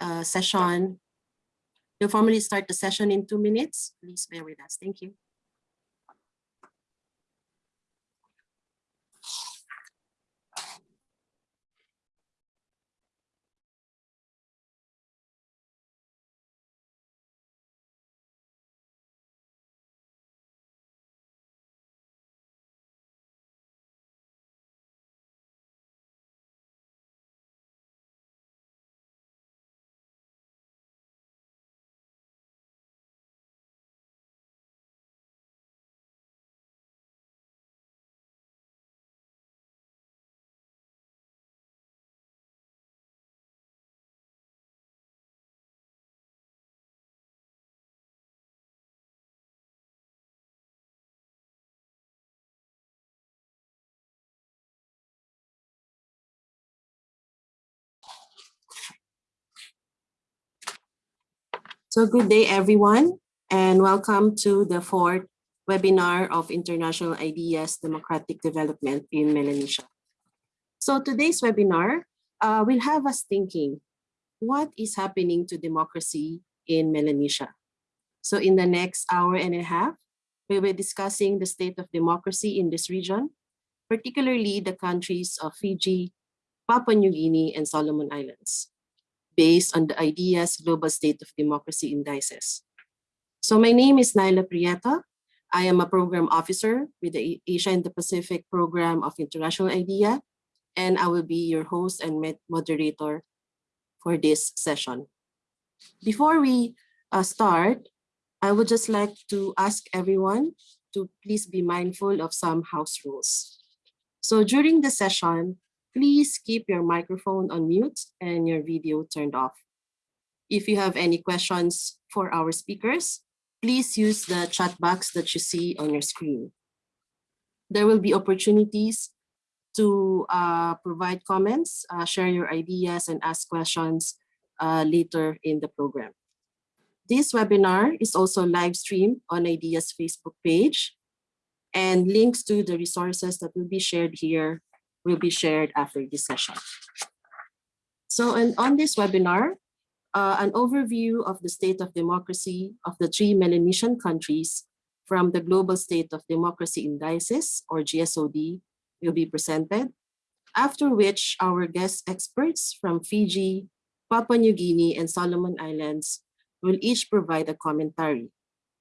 uh, session, we'll formally start the session in two minutes. Please bear with us. Thank you. So good day, everyone, and welcome to the fourth webinar of International IDEA's Democratic Development in Melanesia. So today's webinar uh, will have us thinking, what is happening to democracy in Melanesia? So in the next hour and a half, we will be discussing the state of democracy in this region, particularly the countries of Fiji, Papua New Guinea, and Solomon Islands based on the IDEA's Global State of Democracy Indices. So my name is Naila Prieta. I am a program officer with the Asia and the Pacific Program of International IDEA, and I will be your host and moderator for this session. Before we uh, start, I would just like to ask everyone to please be mindful of some house rules. So during the session, please keep your microphone on mute and your video turned off. If you have any questions for our speakers, please use the chat box that you see on your screen. There will be opportunities to uh, provide comments, uh, share your ideas, and ask questions uh, later in the program. This webinar is also live streamed on IDEA's Facebook page, and links to the resources that will be shared here will be shared after this session. So and on this webinar, uh, an overview of the state of democracy of the three Melanesian countries from the Global State of Democracy Indices, or GSOD, will be presented, after which our guest experts from Fiji, Papua New Guinea, and Solomon Islands will each provide a commentary,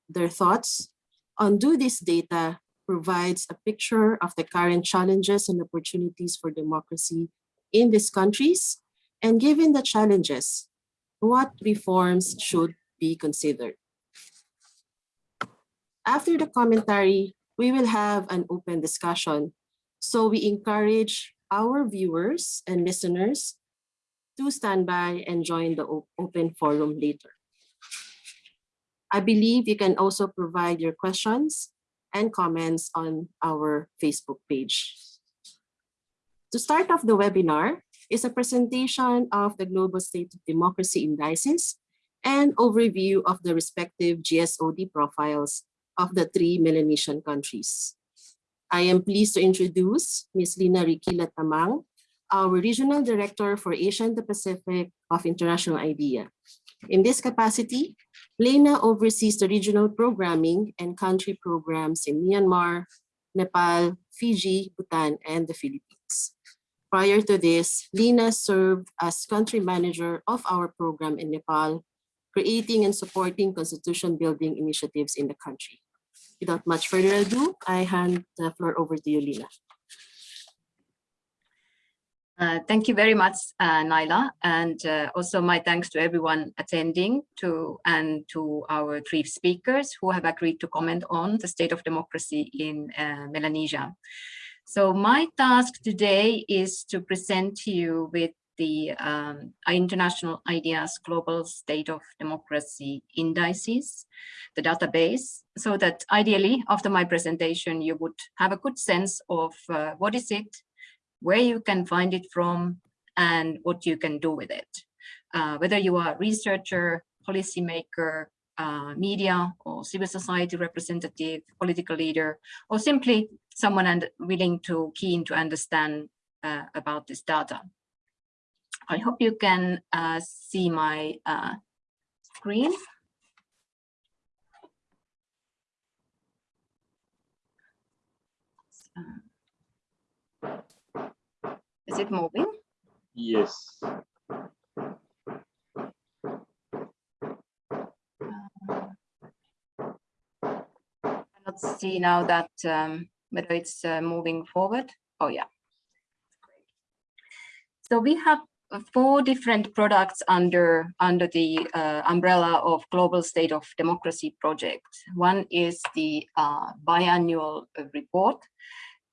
their thoughts on do this data provides a picture of the current challenges and opportunities for democracy in these countries. And given the challenges, what reforms should be considered? After the commentary, we will have an open discussion. So we encourage our viewers and listeners to stand by and join the open forum later. I believe you can also provide your questions and comments on our Facebook page. To start off the webinar is a presentation of the Global State of Democracy Indices and overview of the respective GSOD profiles of the three Melanesian countries. I am pleased to introduce Ms. Leena Rikkilä Tamang, our Regional Director for Asia and the Pacific of International IDEA. In this capacity, Leena oversees the regional programming and country programs in Myanmar, Nepal, Fiji, Bhutan, and the Philippines. Prior to this, Leena served as country manager of our program in Nepal, creating and supporting constitution building initiatives in the country. Without much further ado, I hand the floor over to you, Leena. Uh, thank you very much, uh, Naila, and uh, also my thanks to everyone attending to and to our three speakers who have agreed to comment on the state of democracy in uh, Melanesia. So my task today is to present to you with the um, International IDEA's Global State of Democracy Indices, the database, so that ideally after my presentation you would have a good sense of uh, what is it where you can find it from, and what you can do with it. Uh, whether you are a researcher, policymaker, uh, media or civil society representative, political leader, or simply someone and willing to keen to understand uh, about this data. I hope you can uh, see my uh, screen. Is it moving? Yes. Let's see now that um, whether it's uh, moving forward. Oh yeah. So we have uh, four different products under under the uh, umbrella of Global State of Democracy project. One is the uh, biannual uh, report,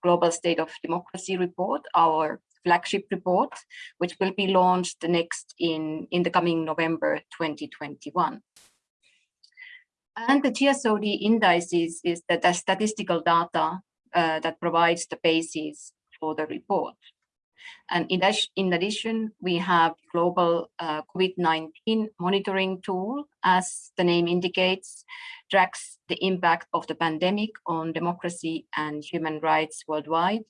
Global State of Democracy report, our flagship report, which will be launched next in, in the coming November 2021. And the GSOD indices is the, the statistical data uh, that provides the basis for the report. And in, in addition, we have global uh, COVID-19 monitoring tool, as the name indicates, tracks the impact of the pandemic on democracy and human rights worldwide.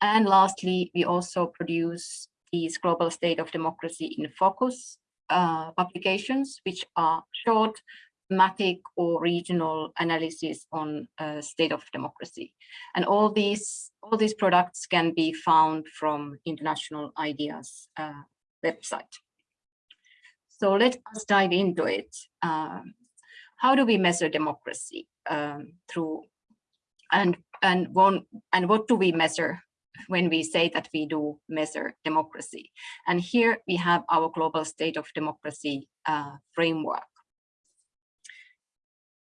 And lastly, we also produce these global state of democracy in focus uh, publications, which are short, thematic or regional analysis on uh, state of democracy. And all these, all these products can be found from International IDEA's uh, website. So let us dive into it. Um, how do we measure democracy um, through and and one and what do we measure when we say that we do measure democracy and here we have our global state of democracy uh, framework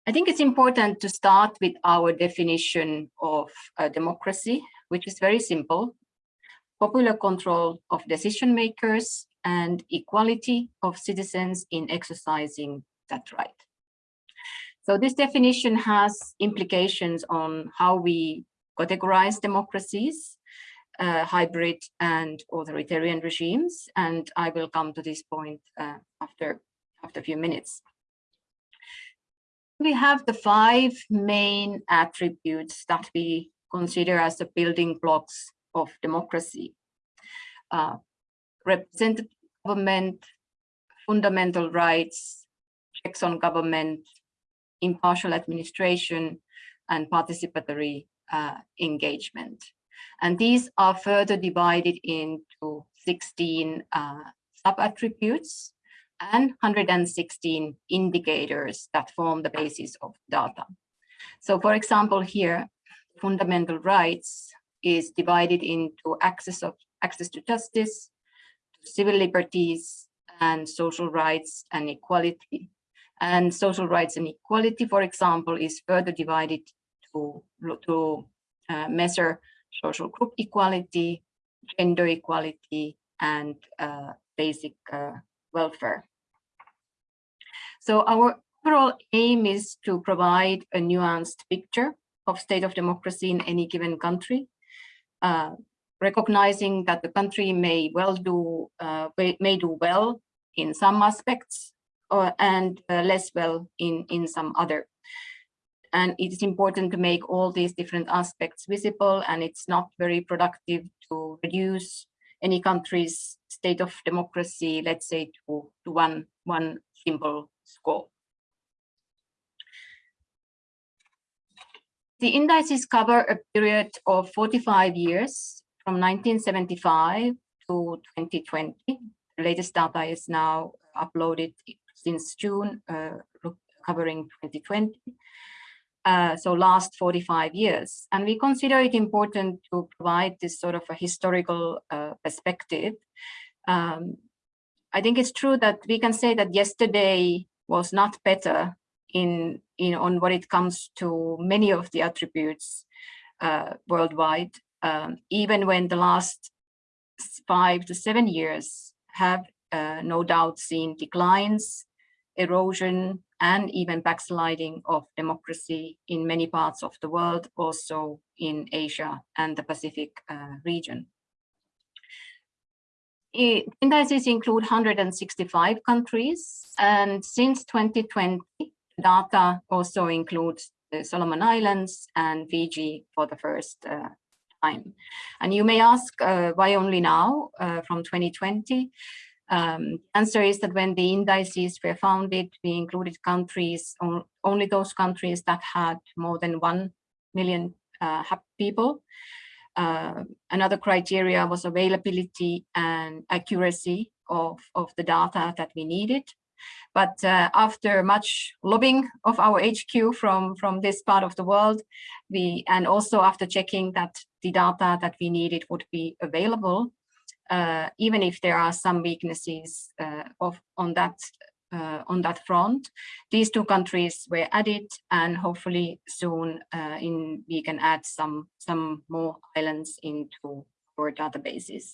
I think it's important to start with our definition of uh, democracy, which is very simple. Popular control of decision makers and equality of citizens in exercising that right. So this definition has implications on how we categorize democracies, uh, hybrid and authoritarian regimes, and I will come to this point uh, after, after a few minutes we have the five main attributes that we consider as the building blocks of democracy. Uh, representative government, fundamental rights, checks on government, impartial administration, and participatory uh, engagement. And these are further divided into 16 uh, sub-attributes and 116 indicators that form the basis of data. So for example, here, fundamental rights is divided into access of access to justice, civil liberties, and social rights and equality. And social rights and equality, for example, is further divided to, to uh, measure social group equality, gender equality, and uh, basic uh, welfare. So our overall aim is to provide a nuanced picture of state of democracy in any given country, uh, recognizing that the country may well do uh, may do well in some aspects or, and uh, less well in in some other. And it is important to make all these different aspects visible, and it's not very productive to reduce any country's state of democracy, let's say, to, to one one simple score. The indices cover a period of 45 years from 1975 to 2020. The latest data is now uploaded since June, uh, covering 2020. Uh, so last 45 years. And we consider it important to provide this sort of a historical uh, perspective. Um, I think it's true that we can say that yesterday was not better in, in on what it comes to many of the attributes uh, worldwide, um, even when the last five to seven years have uh, no doubt seen declines, erosion, and even backsliding of democracy in many parts of the world, also in Asia and the Pacific uh, region. Indices include 165 countries, and since 2020, data also includes the Solomon Islands and Fiji for the first uh, time. And you may ask uh, why only now uh, from 2020? Um, answer is that when the indices were founded, we included countries, only those countries that had more than 1 million uh, people. Uh, another criteria was availability and accuracy of, of the data that we needed. But uh, after much lobbying of our HQ from, from this part of the world, we and also after checking that the data that we needed would be available, uh, even if there are some weaknesses uh, of on that uh, on that front. These two countries were added and hopefully soon uh, in we can add some, some more islands into our databases.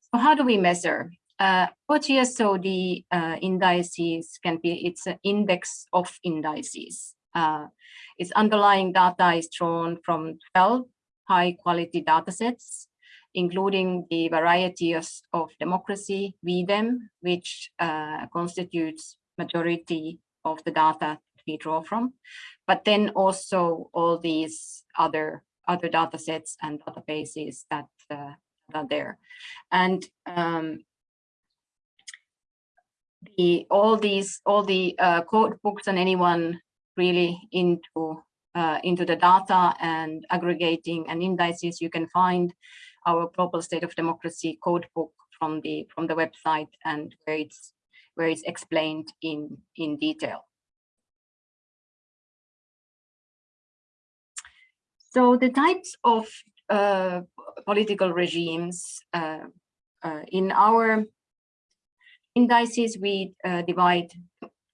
So how do we measure? Uh, OGSOD uh, indices can be, it's an index of indices. Uh, its underlying data is drawn from 12 high quality datasets including the variety of, of democracy, VDEM, which uh, constitutes majority of the data we draw from, but then also all these other other data sets and databases that, uh, are there. And um, the all these all the uh, code books and anyone really into uh, into the data and aggregating and indices you can find our global state of democracy code book from the from the website and where it's where it's explained in in detail. So the types of uh, political regimes uh, uh, in our indices, we uh, divide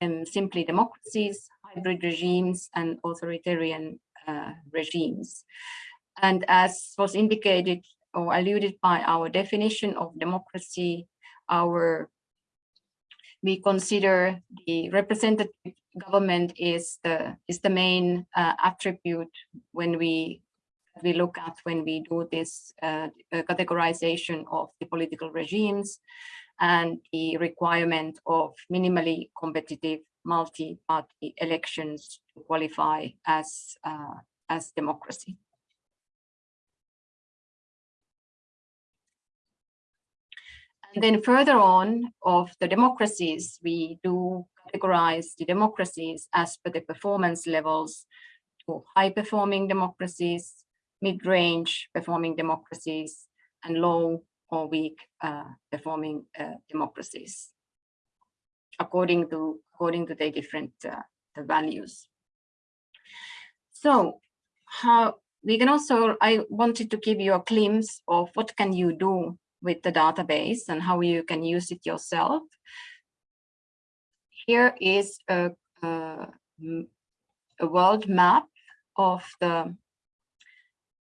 um, simply democracies, hybrid regimes, and authoritarian uh, regimes. And as was indicated or alluded by our definition of democracy, our we consider the representative government is the is the main uh, attribute when we we look at when we do this uh, categorization of the political regimes and the requirement of minimally competitive multi-party elections to qualify as uh, as democracy. Then further on of the democracies, we do categorize the democracies as per the performance levels to high performing democracies, mid-range performing democracies, and low or weak uh, performing uh, democracies, according to according to the different uh, the values. So how we can also, I wanted to give you a glimpse of what can you do with the database and how you can use it yourself. Here is a, a, a world map of the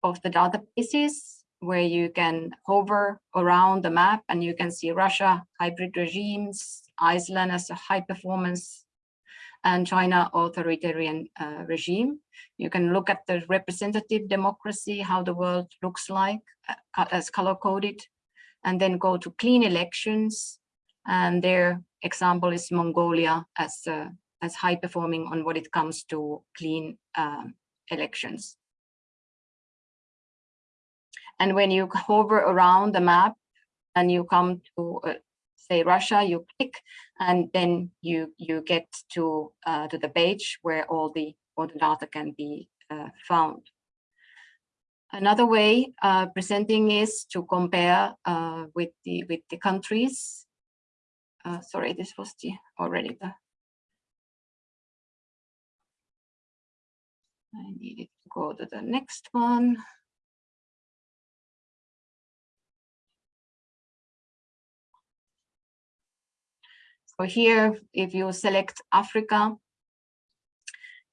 of the databases where you can hover around the map and you can see Russia, hybrid regimes, Iceland as a high performance and China authoritarian uh, regime. You can look at the representative democracy, how the world looks like uh, as color coded and then go to clean elections. And their example is Mongolia as, uh, as high performing on what it comes to clean um, elections. And when you hover around the map and you come to uh, say Russia, you click and then you you get to uh, to the page where all the all the data can be uh, found. Another way uh, presenting is to compare uh, with the with the countries. Uh, sorry, this was the already the. I needed to go to the next one. So here, if you select Africa,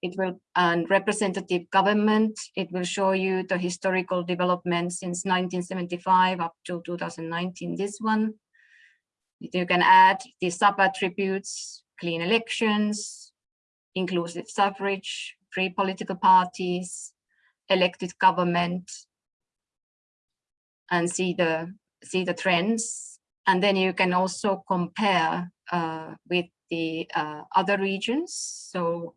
it will and representative government. It will show you the historical development since 1975 up to 2019, this one. You can add the sub-attributes, clean elections, inclusive suffrage, free political parties, elected government, and see the see the trends. And then you can also compare uh, with the uh, other regions. So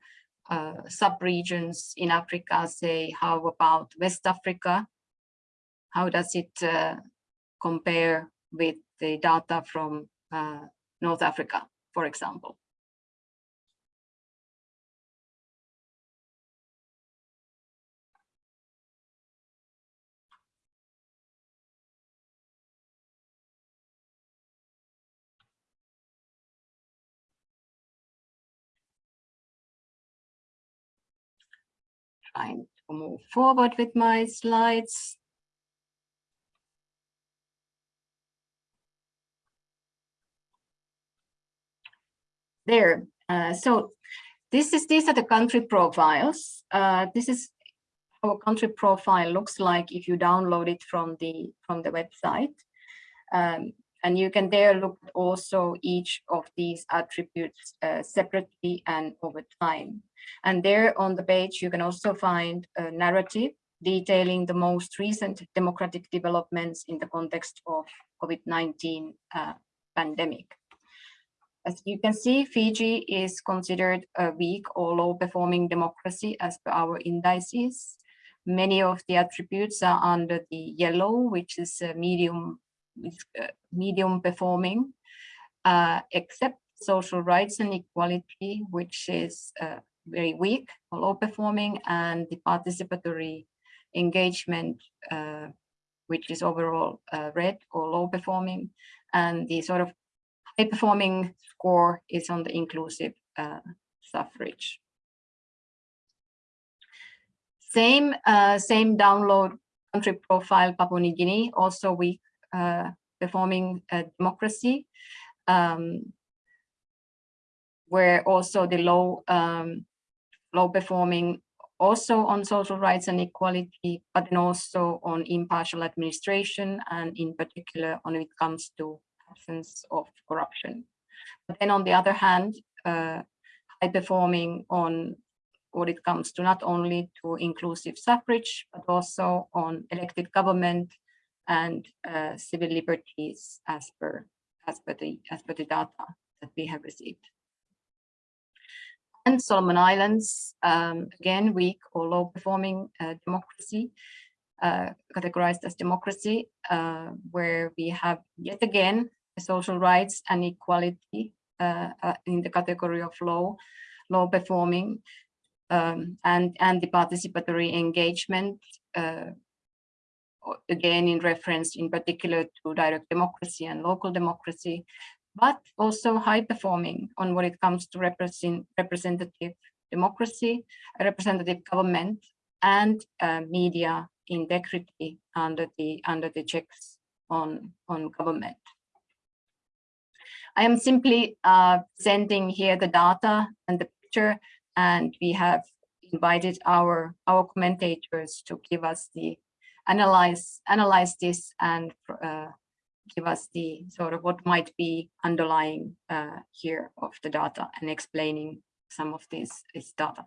uh, sub-regions in Africa, say, how about West Africa? How does it uh, compare with the data from uh, North Africa, for example? To move forward with my slides. There, uh, so this is these are the country profiles. Uh, this is how a country profile looks like if you download it from the from the website. Um, and you can there look also each of these attributes uh, separately and over time. And there on the page, you can also find a narrative detailing the most recent democratic developments in the context of COVID-19 uh, pandemic. As you can see, Fiji is considered a weak or low performing democracy as per our indices. Many of the attributes are under the yellow, which is medium medium performing, uh, except social rights and equality, which is uh, very weak or low performing, and the participatory engagement, uh, which is overall uh, red or low performing, and the sort of high performing score is on the inclusive uh, suffrage. Same, same download country profile Papua New Guinea, also weak uh, performing democracy, um, where also the low um, low performing also on social rights and equality, but then also on impartial administration and in particular when it comes to absence of corruption. But then on the other hand, uh, high performing on what it comes to not only to inclusive suffrage, but also on elected government and uh, civil liberties as per as per the as per the data that we have received. And Solomon Islands, um, again, weak or low performing uh, democracy, uh, categorized as democracy, uh, where we have yet again social rights and equality uh, uh, in the category of low, low performing, um, and, and the participatory engagement again in reference in particular to direct democracy and local democracy, but also high performing on what it comes to represent, representative democracy, representative government, and uh, media integrity under the under the checks on on government. I am simply uh, sending here the data and the picture, and we have invited our our commentators to give us the analyze analyze this and uh, give us the sort of what might be underlying uh, here of the data and explaining some of this, this data.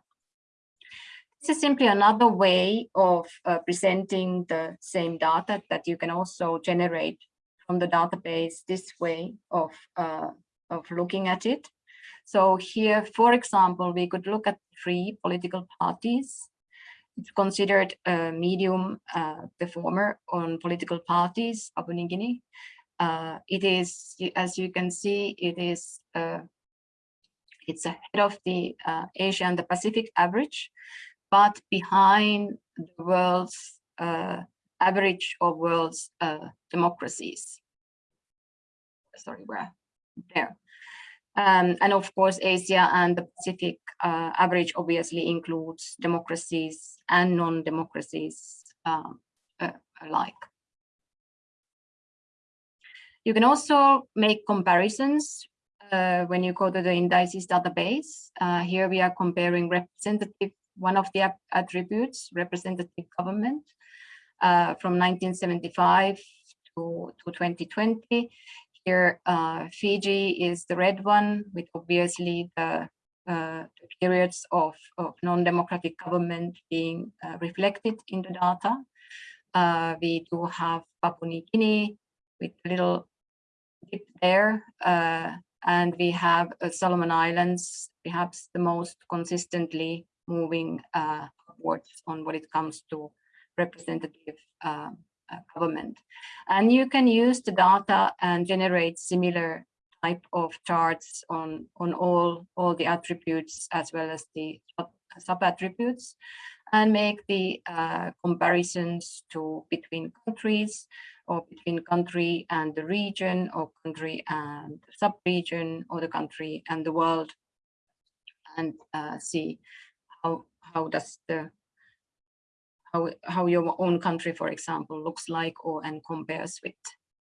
This is simply another way of uh, presenting the same data that you can also generate from the database, this way of, uh, of looking at it. So here, for example, we could look at free political parties considered a medium uh, performer on political parties, Papua New Guinea. Uh, it is, as you can see, it is uh, it's ahead of the uh, Asia and the Pacific average, but behind the world's uh, average of world's uh, democracies. Sorry, where? There. Um, and of course, Asia and the Pacific uh, average obviously includes democracies and non-democracies um, uh, alike. You can also make comparisons uh, when you go to the indices database. Uh, here we are comparing representative, one of the attributes, representative government, uh, from 1975 to, to 2020. Here, uh, Fiji is the red one with obviously the uh, periods of, of non-democratic government being uh, reflected in the data. Uh, we do have Papua New Guinea with a little dip there, uh, and we have uh, Solomon Islands, perhaps the most consistently moving upwards on what it comes to representative government. And you can use the data and generate similar type of charts on, on all, all the attributes as well as the sub-attributes and make the uh, comparisons to between countries or between country and the region or country and sub-region or the country and the world and uh, see how how does the how how your own country for example looks like or and compares with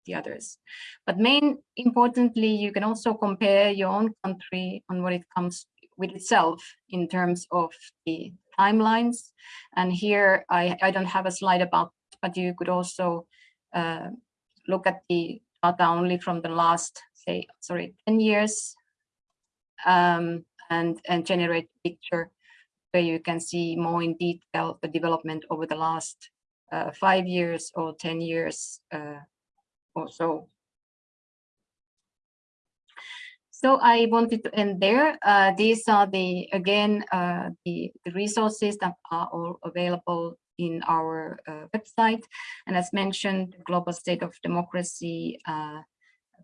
the others. But main importantly you can also compare your own country on what it comes with itself in terms of the timelines. And here i i don't have a slide about but you could also uh, look at the data only from the last say sorry 10 years um, and, and generate picture where you can see more in detail the development over the last uh, five years or 10 years uh, or so. So I wanted to end there. Uh, these are the, again, uh, the, the resources that are all available in our uh, website. And as mentioned, the Global State of Democracy uh,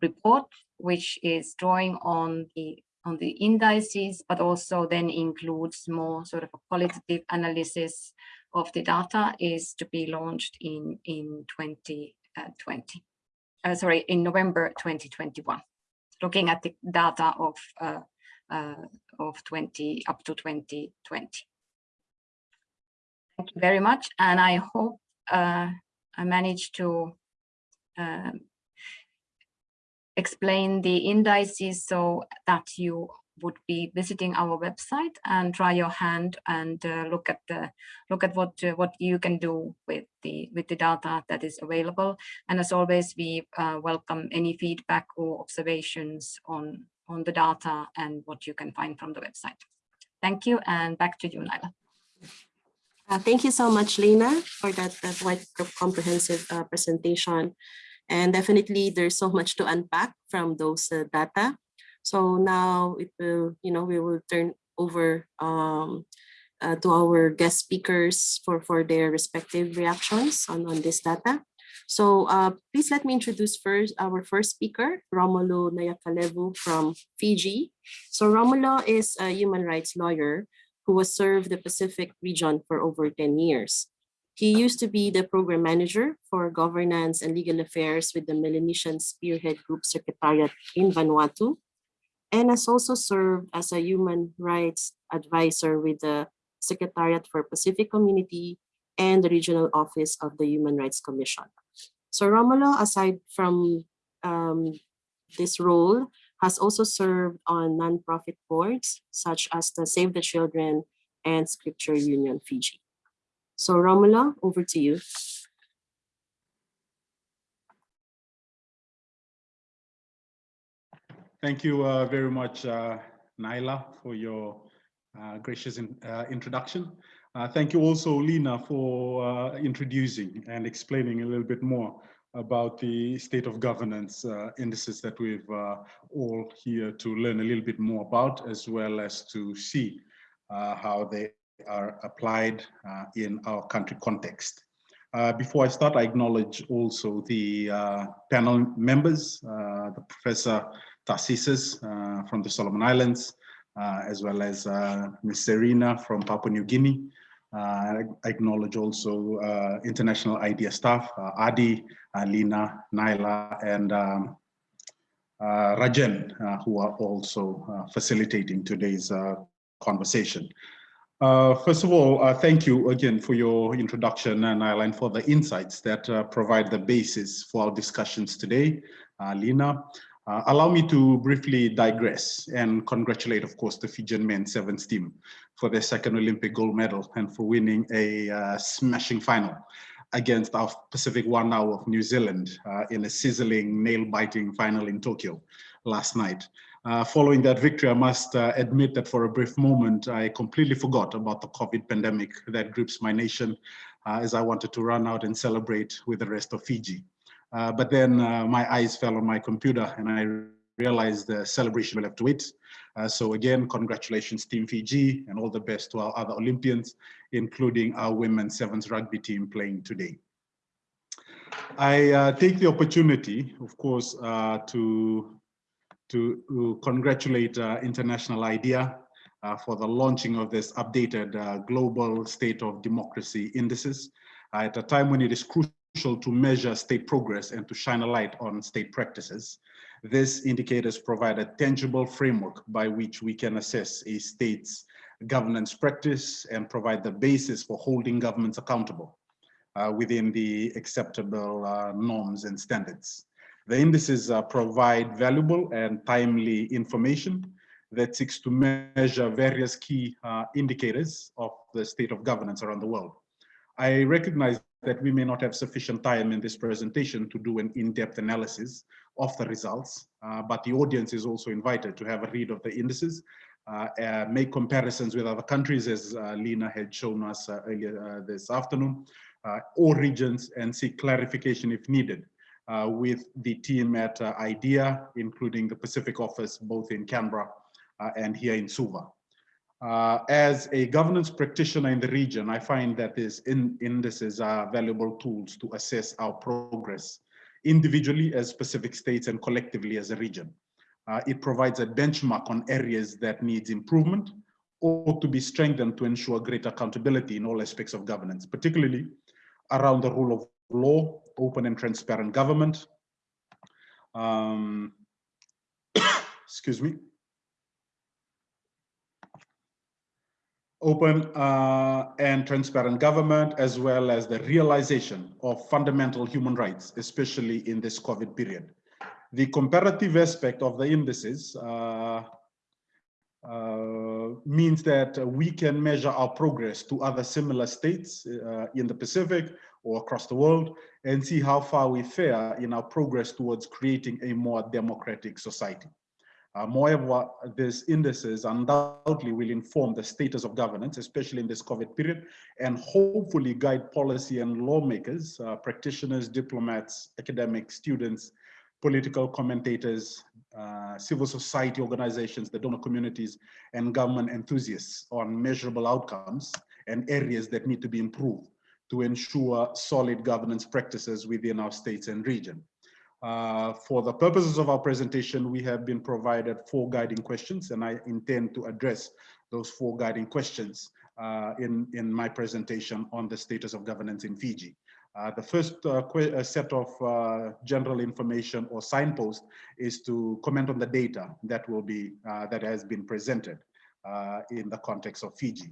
report, which is drawing on the on the indices, but also then includes more sort of a qualitative analysis of the data is to be launched in, in 2020, uh, uh, sorry, in November 2021, looking at the data of, uh, uh, of 20 up to 2020. Thank you very much. And I hope uh, I managed to um, explain the indices so that you would be visiting our website and try your hand and uh, look at the look at what uh, what you can do with the with the data that is available and as always we uh, welcome any feedback or observations on on the data and what you can find from the website thank you and back to you Naila. Uh, thank you so much, Leena, for that, that comprehensive uh, presentation. And definitely there's so much to unpack from those uh, data. So now it will, you know, we will turn over um, uh, to our guest speakers for, for their respective reactions on, on this data. So uh, please let me introduce first our first speaker, Romulo Nayacalevu from Fiji. So Romulo is a human rights lawyer who has served the Pacific region for over 10 years. He used to be the program manager for governance and legal affairs with the Melanesian Spearhead Group Secretariat in Vanuatu, and has also served as a human rights advisor with the Secretariat for Pacific Community and the Regional Office of the Human Rights Commission. So Romulo, aside from um, this role, has also served on nonprofit boards such as the Save the Children and Scripture Union Fiji. So Romulo, over to you. Thank you uh, very much, uh, Naila, for your uh, gracious in, uh, introduction. Uh, thank you also, Leena, for uh, introducing and explaining a little bit more about the state of governance indices that we've all here to learn a little bit more about, as well as to see how they are applied uh, in our country context. Uh, before I start, I acknowledge also the uh, panel members, the Professor Tarcisius from the Solomon Islands, as well as Ms. Serena from Papua New Guinea. Uh, I acknowledge also uh, international IDEA staff, uh, Adi, Leena, Naila, and um, Rajen, who are also facilitating today's conversation. Uh, first of all, uh, thank you again for your introduction and Eileen for the insights that uh, provide the basis for our discussions today. Uh, Leena, uh, allow me to briefly digress and congratulate, of course, the Fijian men's sevens team for their second Olympic gold medal and for winning a uh, smashing final against our Pacific whanau of New Zealand in a sizzling, nail-biting final in Tokyo last night. Uh, following that victory, I must uh, admit that for a brief moment, I completely forgot about the COVID pandemic that grips my nation uh, as I wanted to run out and celebrate with the rest of Fiji. Uh, but then uh, my eyes fell on my computer and I realized the celebration will have to wait. So again, congratulations Team Fiji and all the best to our other Olympians, including our women's sevens rugby team playing today. I take the opportunity, of course, to, to congratulate uh, International IDEA uh, for the launching of this updated uh, global state of democracy indices at a time when it is crucial to measure state progress and to shine a light on state practices. These indicators provide a tangible framework by which we can assess a state's governance practice and provide the basis for holding governments accountable uh, within the acceptable uh, norms and standards. The indices uh, provide valuable and timely information that seeks to measure various key uh, indicators of the state of governance around the world. I recognize that we may not have sufficient time in this presentation to do an in-depth analysis of the results, uh, but the audience is also invited to have a read of the indices, uh, uh, make comparisons with other countries as uh, Leena had shown us uh, earlier this afternoon, or regions and seek clarification if needed with the team at IDEA, including the Pacific office, both in Canberra uh, and here in Suva. Uh, as a governance practitioner in the region, I find that these in indices are valuable tools to assess our progress individually as specific states and collectively as a region. Uh, it provides a benchmark on areas that needs improvement or to be strengthened to ensure greater accountability in all aspects of governance, particularly around the rule of law, open and transparent government, um, excuse me, open uh, and transparent government, as well as the realization of fundamental human rights, especially in this COVID period. The comparative aspect of the indices uh, uh, means that we can measure our progress to other similar states uh, in the Pacific or across the world and see how far we fare in our progress towards creating a more democratic society. Uh, moreover, these indices undoubtedly will inform the status of governance, especially in this COVID period, and hopefully guide policy and lawmakers, uh, practitioners, diplomats, academics, students, political commentators, uh, civil society organizations, the donor communities, and government enthusiasts on measurable outcomes and areas that need to be improved to ensure solid governance practices within our states and region. Uh, for the purposes of our presentation, we have been provided four guiding questions, and I intend to address those four guiding questions uh, in, in my presentation on the status of governance in Fiji. Uh, the first uh, uh, set of uh, general information or signpost is to comment on the data that will be that has been presented in the context of Fiji.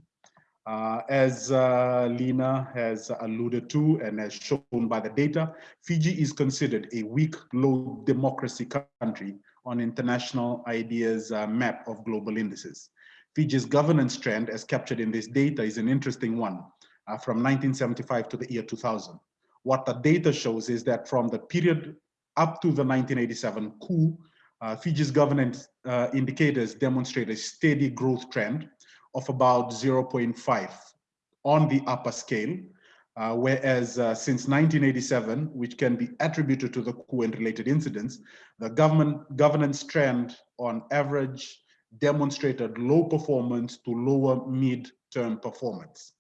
Uh, as uh, Leena has alluded to and as shown by the data, Fiji is considered a weak, low democracy country on international IDEA's uh, map of global indices. Fiji's governance trend as captured in this data is an interesting one uh, from 1975 to the year 2000. What the data shows is that from the period up to the 1987 coup, uh, Fiji's governance uh, indicators demonstrate a steady growth trend of about 0.5 on the upper scale, uh, whereas uh, since 1987, which can be attributed to the coup and related incidents, the government governance trend on average demonstrated low performance to lower mid-term performance.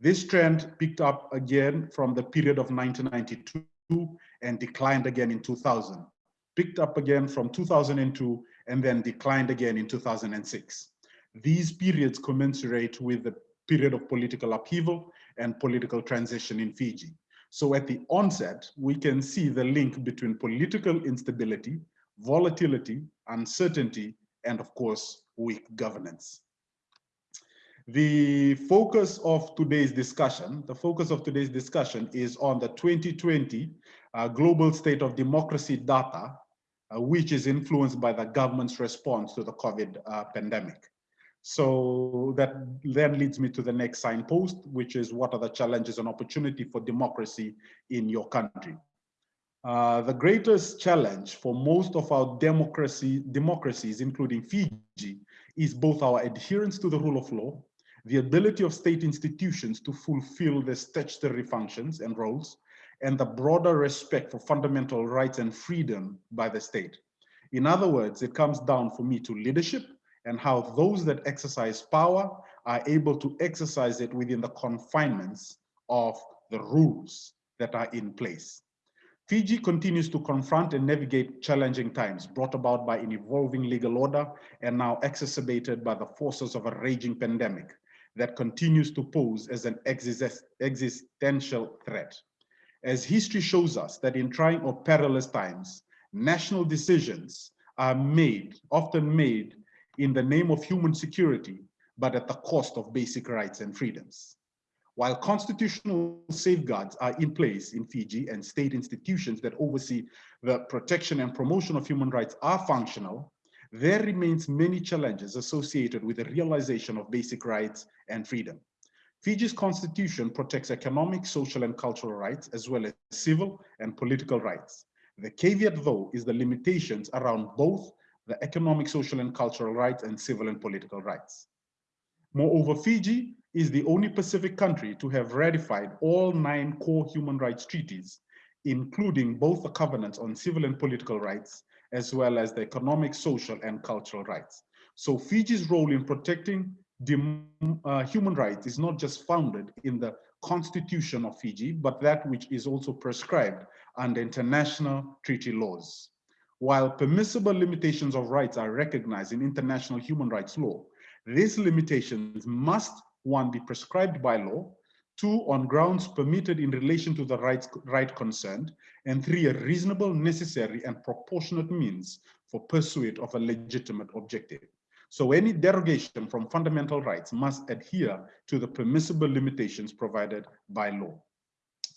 This trend picked up again from the period of 1992 and declined again in 2000, picked up again from 2002 and then declined again in 2006. These periods commensurate with the period of political upheaval and political transition in Fiji. So at the onset, we can see the link between political instability, volatility, uncertainty, and of course, weak governance. The focus of today's discussion, the focus of today's discussion is on the 2020 uh, Global State of Democracy data, uh, which is influenced by the government's response to the COVID uh, pandemic. So that then leads me to the next signpost, which is what are the challenges and opportunity for democracy in your country? Uh, the greatest challenge for most of our democracy democracies, including Fiji, is both our adherence to the rule of law, the ability of state institutions to fulfill their statutory functions and roles, and the broader respect for fundamental rights and freedom by the state. In other words, it comes down for me to leadership and how those that exercise power are able to exercise it within the confinements of the rules that are in place. Fiji continues to confront and navigate challenging times brought about by an evolving legal order and now exacerbated by the forces of a raging pandemic that continues to pose as an existential threat. As history shows us that in trying or perilous times, national decisions are made, often made in the name of human security, but at the cost of basic rights and freedoms. While constitutional safeguards are in place in Fiji and state institutions that oversee the protection and promotion of human rights are functional, there remains many challenges associated with the realization of basic rights and freedom. Fiji's constitution protects economic, social, and cultural rights, as well as civil and political rights. The caveat, though, is the limitations around both the economic, social, and cultural rights and civil and political rights. Moreover, Fiji is the only Pacific country to have ratified all nine core human rights treaties, including both the covenants on civil and political rights, as well as the economic, social, and cultural rights. So Fiji's role in protecting the, uh, human rights is not just founded in the constitution of Fiji, but that which is also prescribed under international treaty laws. While permissible limitations of rights are recognized in international human rights law, these limitations must one, be prescribed by law, two, on grounds permitted in relation to the rights, right concerned, and three, a reasonable, necessary, and proportionate means for pursuit of a legitimate objective. So any derogation from fundamental rights must adhere to the permissible limitations provided by law.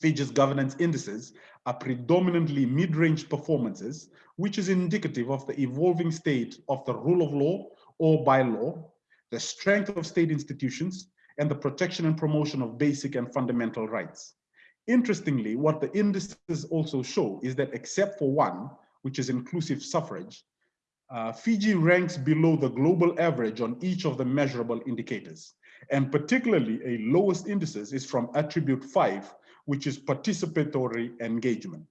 Fiji's governance indices are predominantly mid-range performances, which is indicative of the evolving state of the rule of law or by law, the strength of state institutions, and the protection and promotion of basic and fundamental rights. Interestingly, what the indices also show is that except for one, which is inclusive suffrage, uh, Fiji ranks below the global average on each of the measurable indicators. And particularly a lowest indices is from attribute five, which is participatory engagement.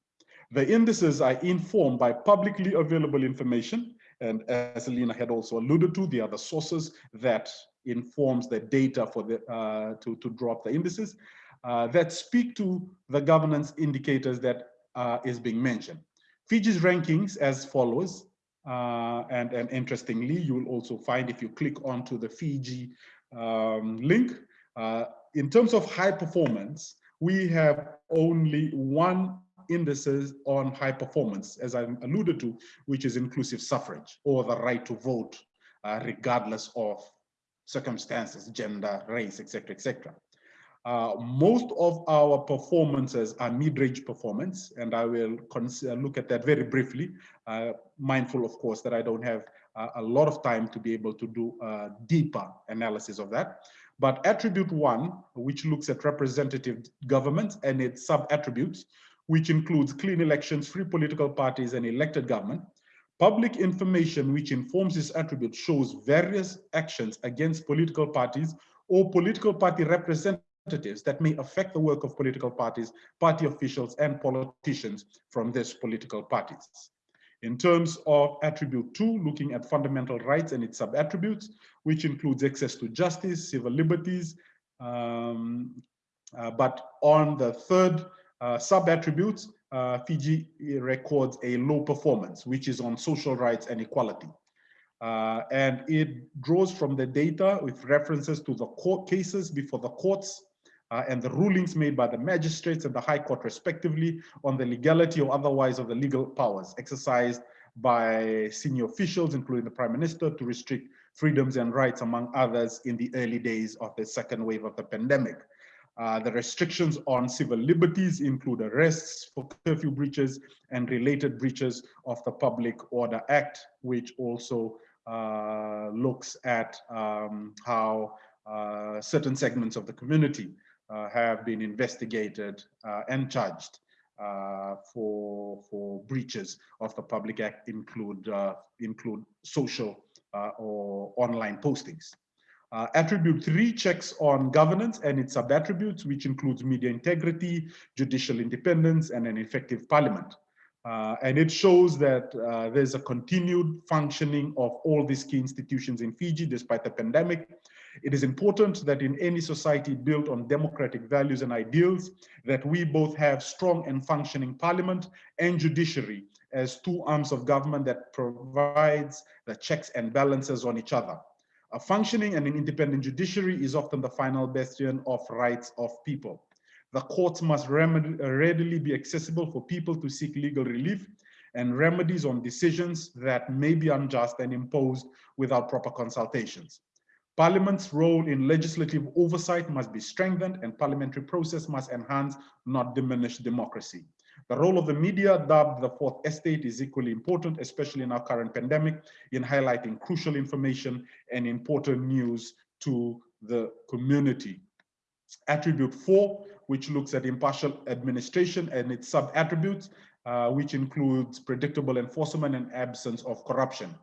The indices are informed by publicly available information. And as Leena had also alluded to, the other sources that informs the data for the uh, to, to drop the indices uh, that speak to the governance indicators that uh, is being mentioned. Fiji's rankings as follows, uh, and, and interestingly, you will also find if you click onto the Fiji um, link, uh, in terms of high performance, we have only one indices on high performance, as I alluded to, which is inclusive suffrage or the right to vote, uh, regardless of circumstances, gender, race, etc., etc. Uh, most of our performances are mid-range performance, and I will uh, look at that very briefly, uh, mindful, of course, that I don't have uh, a lot of time to be able to do a deeper analysis of that. But attribute one, which looks at representative government and its sub-attributes, which includes clean elections, free political parties, and elected government, Public information which informs this attribute shows various actions against political parties or political party representatives that may affect the work of political parties, party officials, and politicians from these political parties. In terms of attribute two, looking at fundamental rights and its sub-attributes, which includes access to justice, civil liberties, um, uh, but on the third uh, sub-attributes, uh, Fiji records a low performance, which is on social rights and equality. Uh, and it draws from the data with references to the court cases before the courts uh, and the rulings made by the magistrates and the High Court respectively on the legality or otherwise of the legal powers exercised by senior officials, including the Prime Minister, to restrict freedoms and rights, among others, in the early days of the second wave of the pandemic. Uh, the restrictions on civil liberties include arrests for curfew breaches and related breaches of the Public Order Act, which also uh, looks at um, how uh, certain segments of the community have been investigated uh, and charged for, for breaches of the Public Act include, include social or online postings. Uh, attribute three checks on governance and its sub-attributes, which includes media integrity, judicial independence, and an effective parliament. Uh, and it shows that uh, there's a continued functioning of all these key institutions in Fiji despite the pandemic. It is important that in any society built on democratic values and ideals, that we both have strong and functioning parliament and judiciary as two arms of government that provides the checks and balances on each other. A functioning and an independent judiciary is often the final bastion of rights of people. The courts must readily be accessible for people to seek legal relief and remedies on decisions that may be unjust and imposed without proper consultations. Parliament's role in legislative oversight must be strengthened and parliamentary process must enhance, not diminish democracy. The role of the media, dubbed the fourth estate, is equally important, especially in our current pandemic, in highlighting crucial information and important news to the community. Attribute four, which looks at impartial administration and its sub-attributes, uh, which includes predictable enforcement and absence of corruption.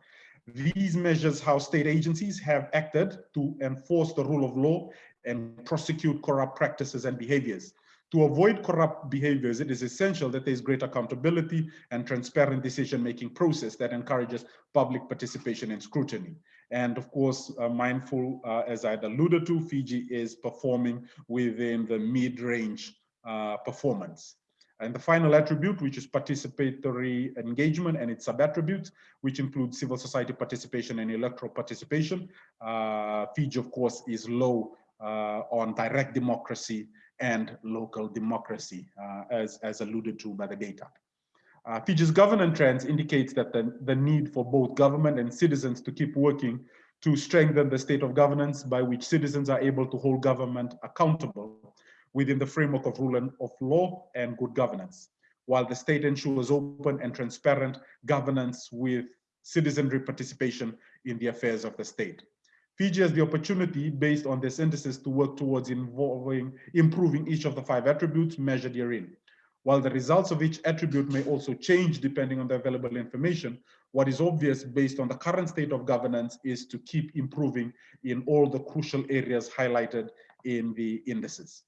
These measures how state agencies have acted to enforce the rule of law and prosecute corrupt practices and behaviors. To avoid corrupt behaviors, it is essential that there is great accountability and transparent decision-making process that encourages public participation and scrutiny. And of course, uh, mindful, uh, as I had alluded to, Fiji is performing within the mid-range uh, performance. And the final attribute, which is participatory engagement and its sub-attributes, which include civil society participation and electoral participation. Uh, Fiji, of course, is low uh, on direct democracy and local democracy, uh, as, as alluded to by the data. Uh, Fiji's governance trends indicates that the, the need for both government and citizens to keep working to strengthen the state of governance by which citizens are able to hold government accountable within the framework of rule of law and good governance, while the state ensures open and transparent governance with citizenry participation in the affairs of the state. Fiji has the opportunity, based on this synthesis, to work towards involving, improving each of the five attributes measured herein. While the results of each attribute may also change depending on the available information, what is obvious based on the current state of governance is to keep improving in all the crucial areas highlighted in the indices.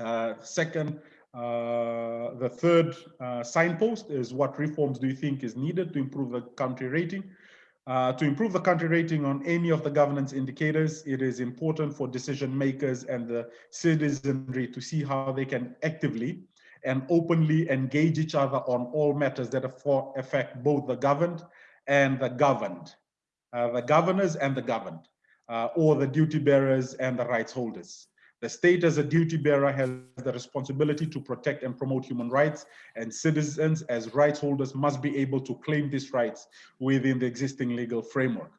Uh, second, uh, the third uh, signpost is what reforms do you think is needed to improve the country rating? Uh, to improve the country rating on any of the governance indicators, it is important for decision makers and the citizenry to see how they can actively and openly engage each other on all matters that affect both the governed and the governed, uh, the governors and the governed, uh, or the duty bearers and the rights holders. The state as a duty bearer has the responsibility to protect and promote human rights and citizens as rights holders must be able to claim these rights within the existing legal framework.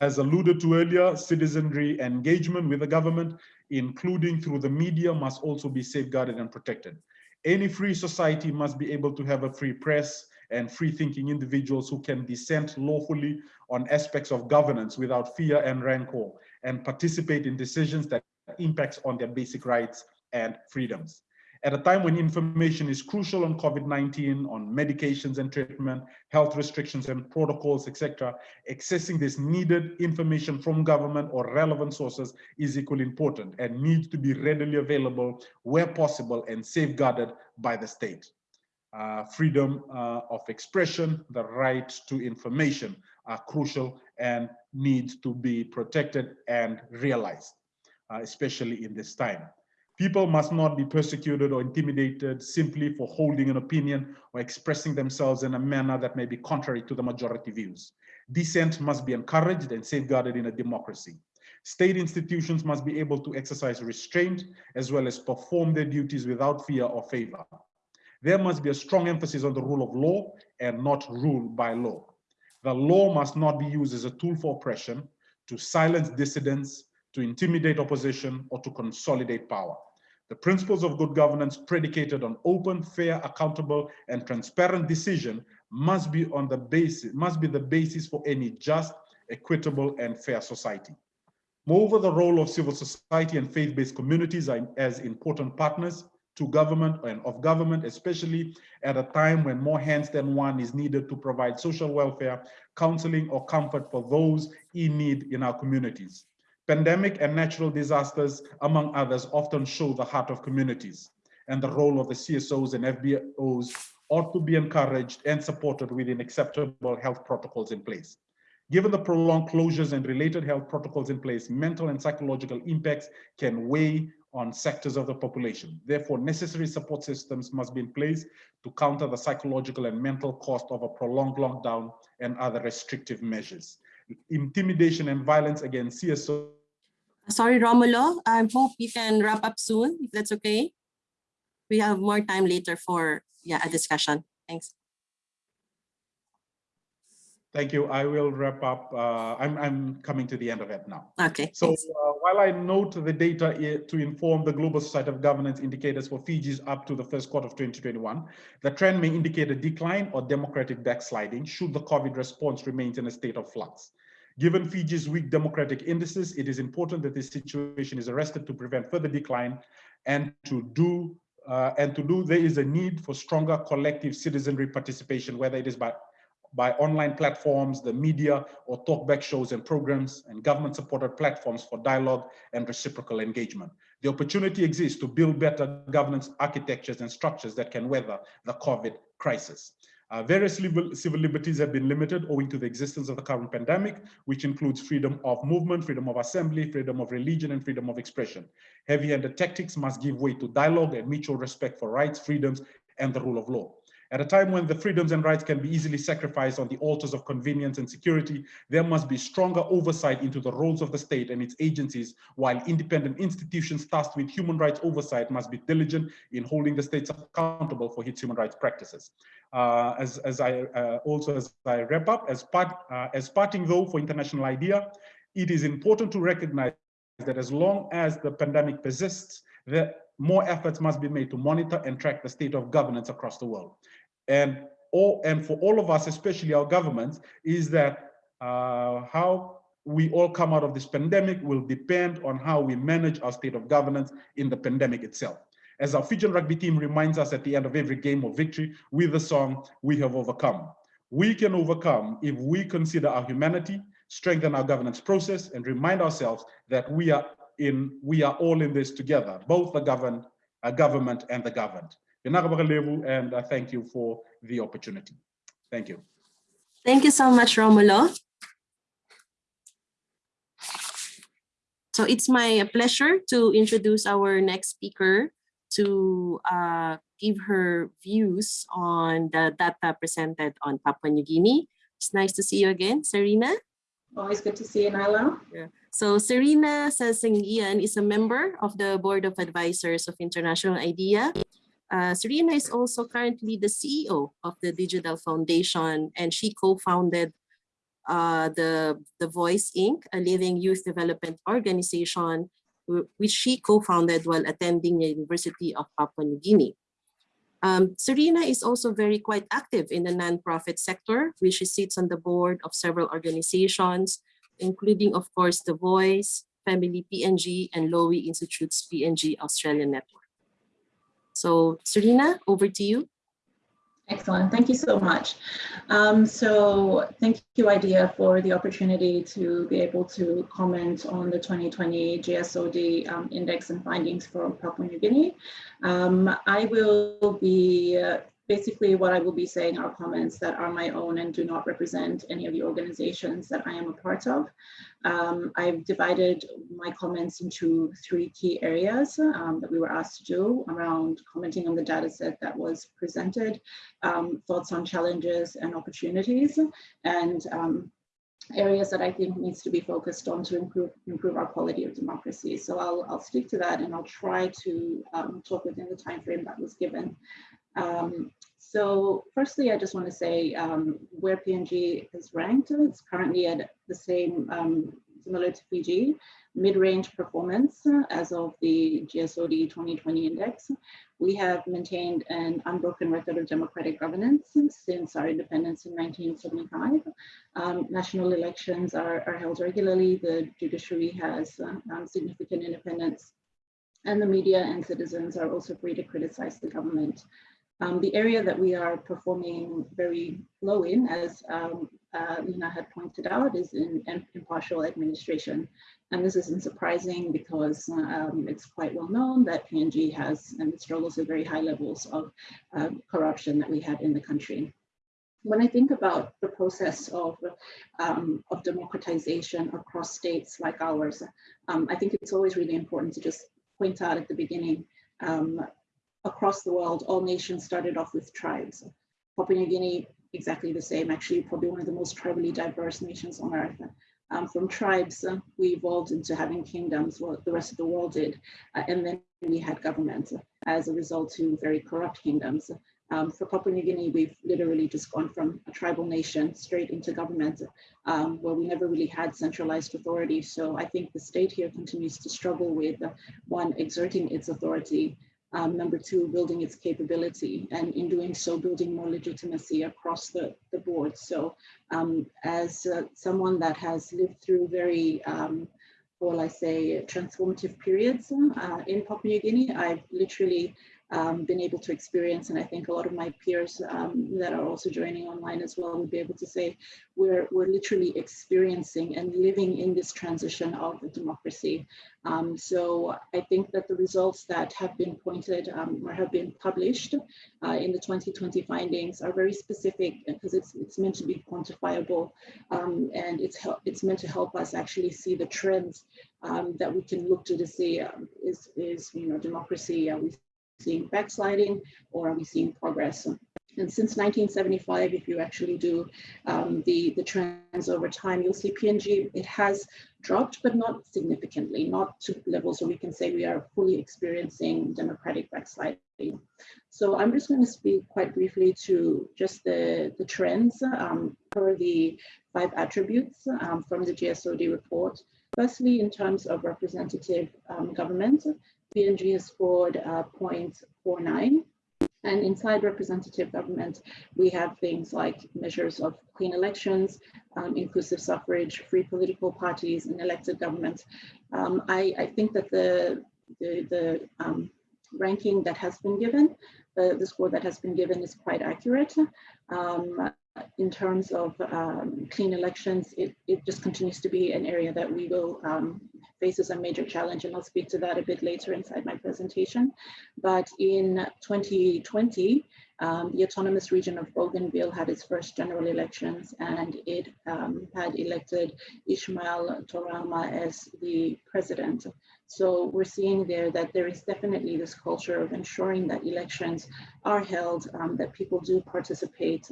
As alluded to earlier, citizenry engagement with the government, including through the media, must also be safeguarded and protected. Any free society must be able to have a free press and free thinking individuals who can dissent lawfully on aspects of governance without fear and rancor and participate in decisions that impacts on their basic rights and freedoms. At a time when information is crucial on COVID-19, on medications and treatment, health restrictions and protocols, etc., accessing this needed information from government or relevant sources is equally important and needs to be readily available where possible and safeguarded by the state. Uh, freedom uh, of expression, the right to information are crucial and need to be protected and realized Uh, especially in this time. People must not be persecuted or intimidated simply for holding an opinion or expressing themselves in a manner that may be contrary to the majority views. Dissent must be encouraged and safeguarded in a democracy. State institutions must be able to exercise restraint as well as perform their duties without fear or favor. There must be a strong emphasis on the rule of law and not rule by law. The law must not be used as a tool for oppression, to silence dissidents, to intimidate opposition, or to consolidate power. The principles of good governance predicated on open, fair, accountable, and transparent decision must be on the basis, must be the basis for any just, equitable, and fair society. Moreover, the role of civil society and faith-based communities are as important partners to government and of government, especially at a time when more hands than one is needed to provide social welfare, counseling, or comfort for those in need in our communities. Pandemic and natural disasters, among others, often show the heart of communities and the role of the CSOs and FBOs ought to be encouraged and supported within acceptable health protocols in place. Given the prolonged closures and related health protocols in place, mental and psychological impacts can weigh on sectors of the population. Therefore, necessary support systems must be in place to counter the psychological and mental cost of a prolonged lockdown and other restrictive measures. Intimidation and violence against CSO Sorry, Romulo, I hope you can wrap up soon, if that's okay. We have more time later for yeah a discussion. Thanks. Thank you. I will wrap up. Uh, I'm, I'm coming to the end of it now. Okay. So uh, while I note the data to inform the Global Society of Governance indicators for Fiji's up to the first quarter of 2021, the trend may indicate a decline or democratic backsliding should the COVID response remain in a state of flux. Given Fiji's weak democratic indices, it is important that this situation is arrested to prevent further decline and to do uh, and to do there is a need for stronger collective citizenry participation, whether it is by by online platforms, the media, or talkback shows and programs, and government-supported platforms for dialogue and reciprocal engagement. The opportunity exists to build better governance architectures and structures that can weather the COVID crisis. Uh, various civil, civil liberties have been limited owing to the existence of the current pandemic, which includes freedom of movement, freedom of assembly, freedom of religion, and freedom of expression. Heavy-handed tactics must give way to dialogue and mutual respect for rights, freedoms, and the rule of law. At a time when the freedoms and rights can be easily sacrificed on the altars of convenience and security, there must be stronger oversight into the roles of the state and its agencies, while independent institutions tasked with human rights oversight must be diligent in holding the states accountable for its human rights practices. Uh, as, as I uh, also as I wrap up, as part uh, as parting though for International IDEA, it is important to recognize that as long as the pandemic persists, that more efforts must be made to monitor and track the state of governance across the world and all and for all of us especially our governments is that uh, how we all come out of this pandemic will depend on how we manage our state of governance in the pandemic itself. As our Fijian rugby team reminds us at the end of every game of victory with the song we have overcome. We can overcome if we consider our humanity strengthen our governance process and remind ourselves that we are in we are all in this together both the governed uh, government and the governed and I thank you for the opportunity. Thank you. Thank you so much, Romulo. So it's my pleasure to introduce our next speaker to uh, give her views on the data presented on Papua New Guinea. It's nice to see you again, Serena. Always good to see you, Naila. Yeah. So Serena Sasingian is a member of the Board of Advisors of International IDEA. Uh, Serena is also currently the CEO of the Digital Foundation, and she co-founded uh, the, the Voice Inc., a living youth development organization, which she co-founded while attending the University of Papua New Guinea. Um, Serena is also very quite active in the nonprofit sector, which she sits on the board of several organizations, including, of course, The Voice, Femili PNG, and Lowy Institute's PNG Australian Network. So Serena, over to you. Excellent. Thank you so much. Um, so thank you, IDEA, for the opportunity to be able to comment on the 2020 GSOD um, index and findings for Papua New Guinea. Um, I will be uh, basically what I will be saying are comments that are my own and do not represent any of the organizations that I am a part of. Um, I've divided my comments into three key areas um, that we were asked to do around commenting on the data set that was presented, um, thoughts on challenges and opportunities, and um, areas that I think needs to be focused on to improve improve our quality of democracy. So I'll, I'll stick to that and I'll try to um, talk within the time frame that was given. Um, so firstly, I just want to say um, where PNG is ranked, it's currently at the same, um, similar to Fiji, mid-range performance as of the GSOD 2020 index. We have maintained an unbroken record of democratic governance since our independence in 1975. Um, national elections are, are, held regularly. The judiciary has uh, significant independence and the media and citizens are also free to criticize the government. Um, the area that we are performing very low in, as um, uh, Leena had pointed out, is in, in impartial administration. And this isn't surprising because um, it's quite well known that PNG has and struggles with very high levels of uh, corruption that we have in the country. When I think about the process of, um, of democratization across states like ours, um, I think it's always really important to just point out at the beginning, um, across the world, all nations started off with tribes. Papua New Guinea, exactly the same, actually probably one of the most tribally diverse nations on earth. Um, from tribes, uh, we evolved into having kingdoms, what the rest of the world did. Uh, and then we had governments as a result to very corrupt kingdoms. Um, for Papua New Guinea, we've literally just gone from a tribal nation straight into government, um, where we never really had centralized authority. So I think the state here continues to struggle with, uh, one, exerting its authority, um, number two, building its capability, and in doing so, building more legitimacy across the, the board. So um, as uh, someone that has lived through very, um, well, I say, transformative periods uh, in Papua New Guinea, I've literally um, been able to experience, and I think a lot of my peers um, that are also joining online as well would be able to say, we're, we're literally experiencing and living in this transition of democracy. Um, so I think that the results that have been pointed um, or have been published uh, in the 2020 findings are very specific because it's, it's meant to be quantifiable um, and it's, it's meant to help us actually see the trends um, that we can look to to see is, is, you know, democracy, are we seeing backsliding or are we seeing progress? And since 1975, if you actually do um, the, the trends over time, you'll see PNG, it has dropped, but not significantly, not to levels where we can say we are fully experiencing democratic backsliding. So I'm just going to speak quite briefly to just the, the trends um, per the five attributes um, from the GSOD report. Firstly, in terms of representative um, government, PNG scored uh, 0.49. And inside representative government, we have things like measures of clean elections, um, inclusive suffrage, free political parties, and elected government. Um, I, I, think that the, the, the um, ranking that has been given, the, the score that has been given is quite accurate. Um, in terms of um, clean elections, it, it just continues to be an area that we will um, face as a major challenge, and I'll speak to that a bit later inside my presentation. But in 2020, um, the autonomous region of Bougainville had its first general elections, and it um, had elected Ishmael Toroama as the president. So we're seeing there that there is definitely this culture of ensuring that elections are held, um, that people do participate.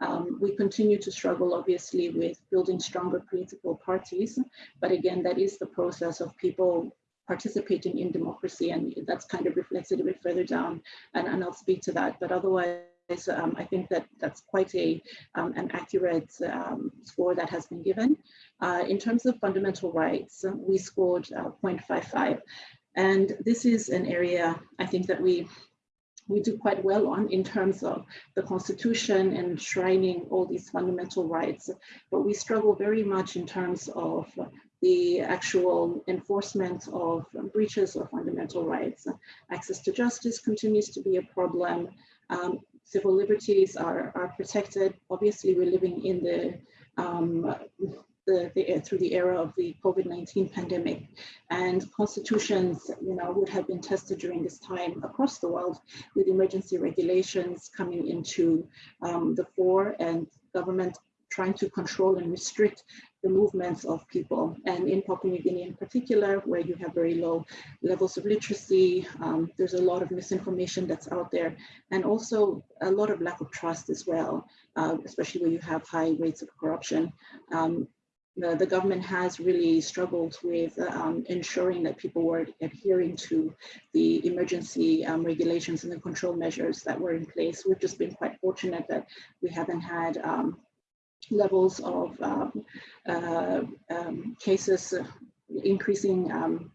Um, we continue to struggle, obviously, with building stronger political parties. But again, that is the process of people participating in democracy, and that's kind of reflected a bit further down, and, and I'll speak to that. But otherwise, um, I think that that's quite a um, an accurate um, score that has been given. Uh, in terms of fundamental rights, we scored uh, 0.55. And this is an area I think that we we do quite well on in terms of the constitution and enshrining all these fundamental rights, but we struggle very much in terms of the actual enforcement of breaches of fundamental rights. Access to justice continues to be a problem. Um, civil liberties are, are protected. Obviously, we're living in the, um, the, the, through the era of the COVID-19 pandemic and constitutions, you know, would have been tested during this time across the world with emergency regulations coming into um, the fore and government trying to control and restrict the movements of people. And in Papua New Guinea in particular, where you have very low levels of literacy, um, there's a lot of misinformation that's out there, and also a lot of lack of trust as well, uh, especially where you have high rates of corruption. Um, the, the, government has really struggled with um, ensuring that people were adhering to the emergency um, regulations and the control measures that were in place. We've just been quite fortunate that we haven't had um, levels of um, uh, um, cases uh, increasing um,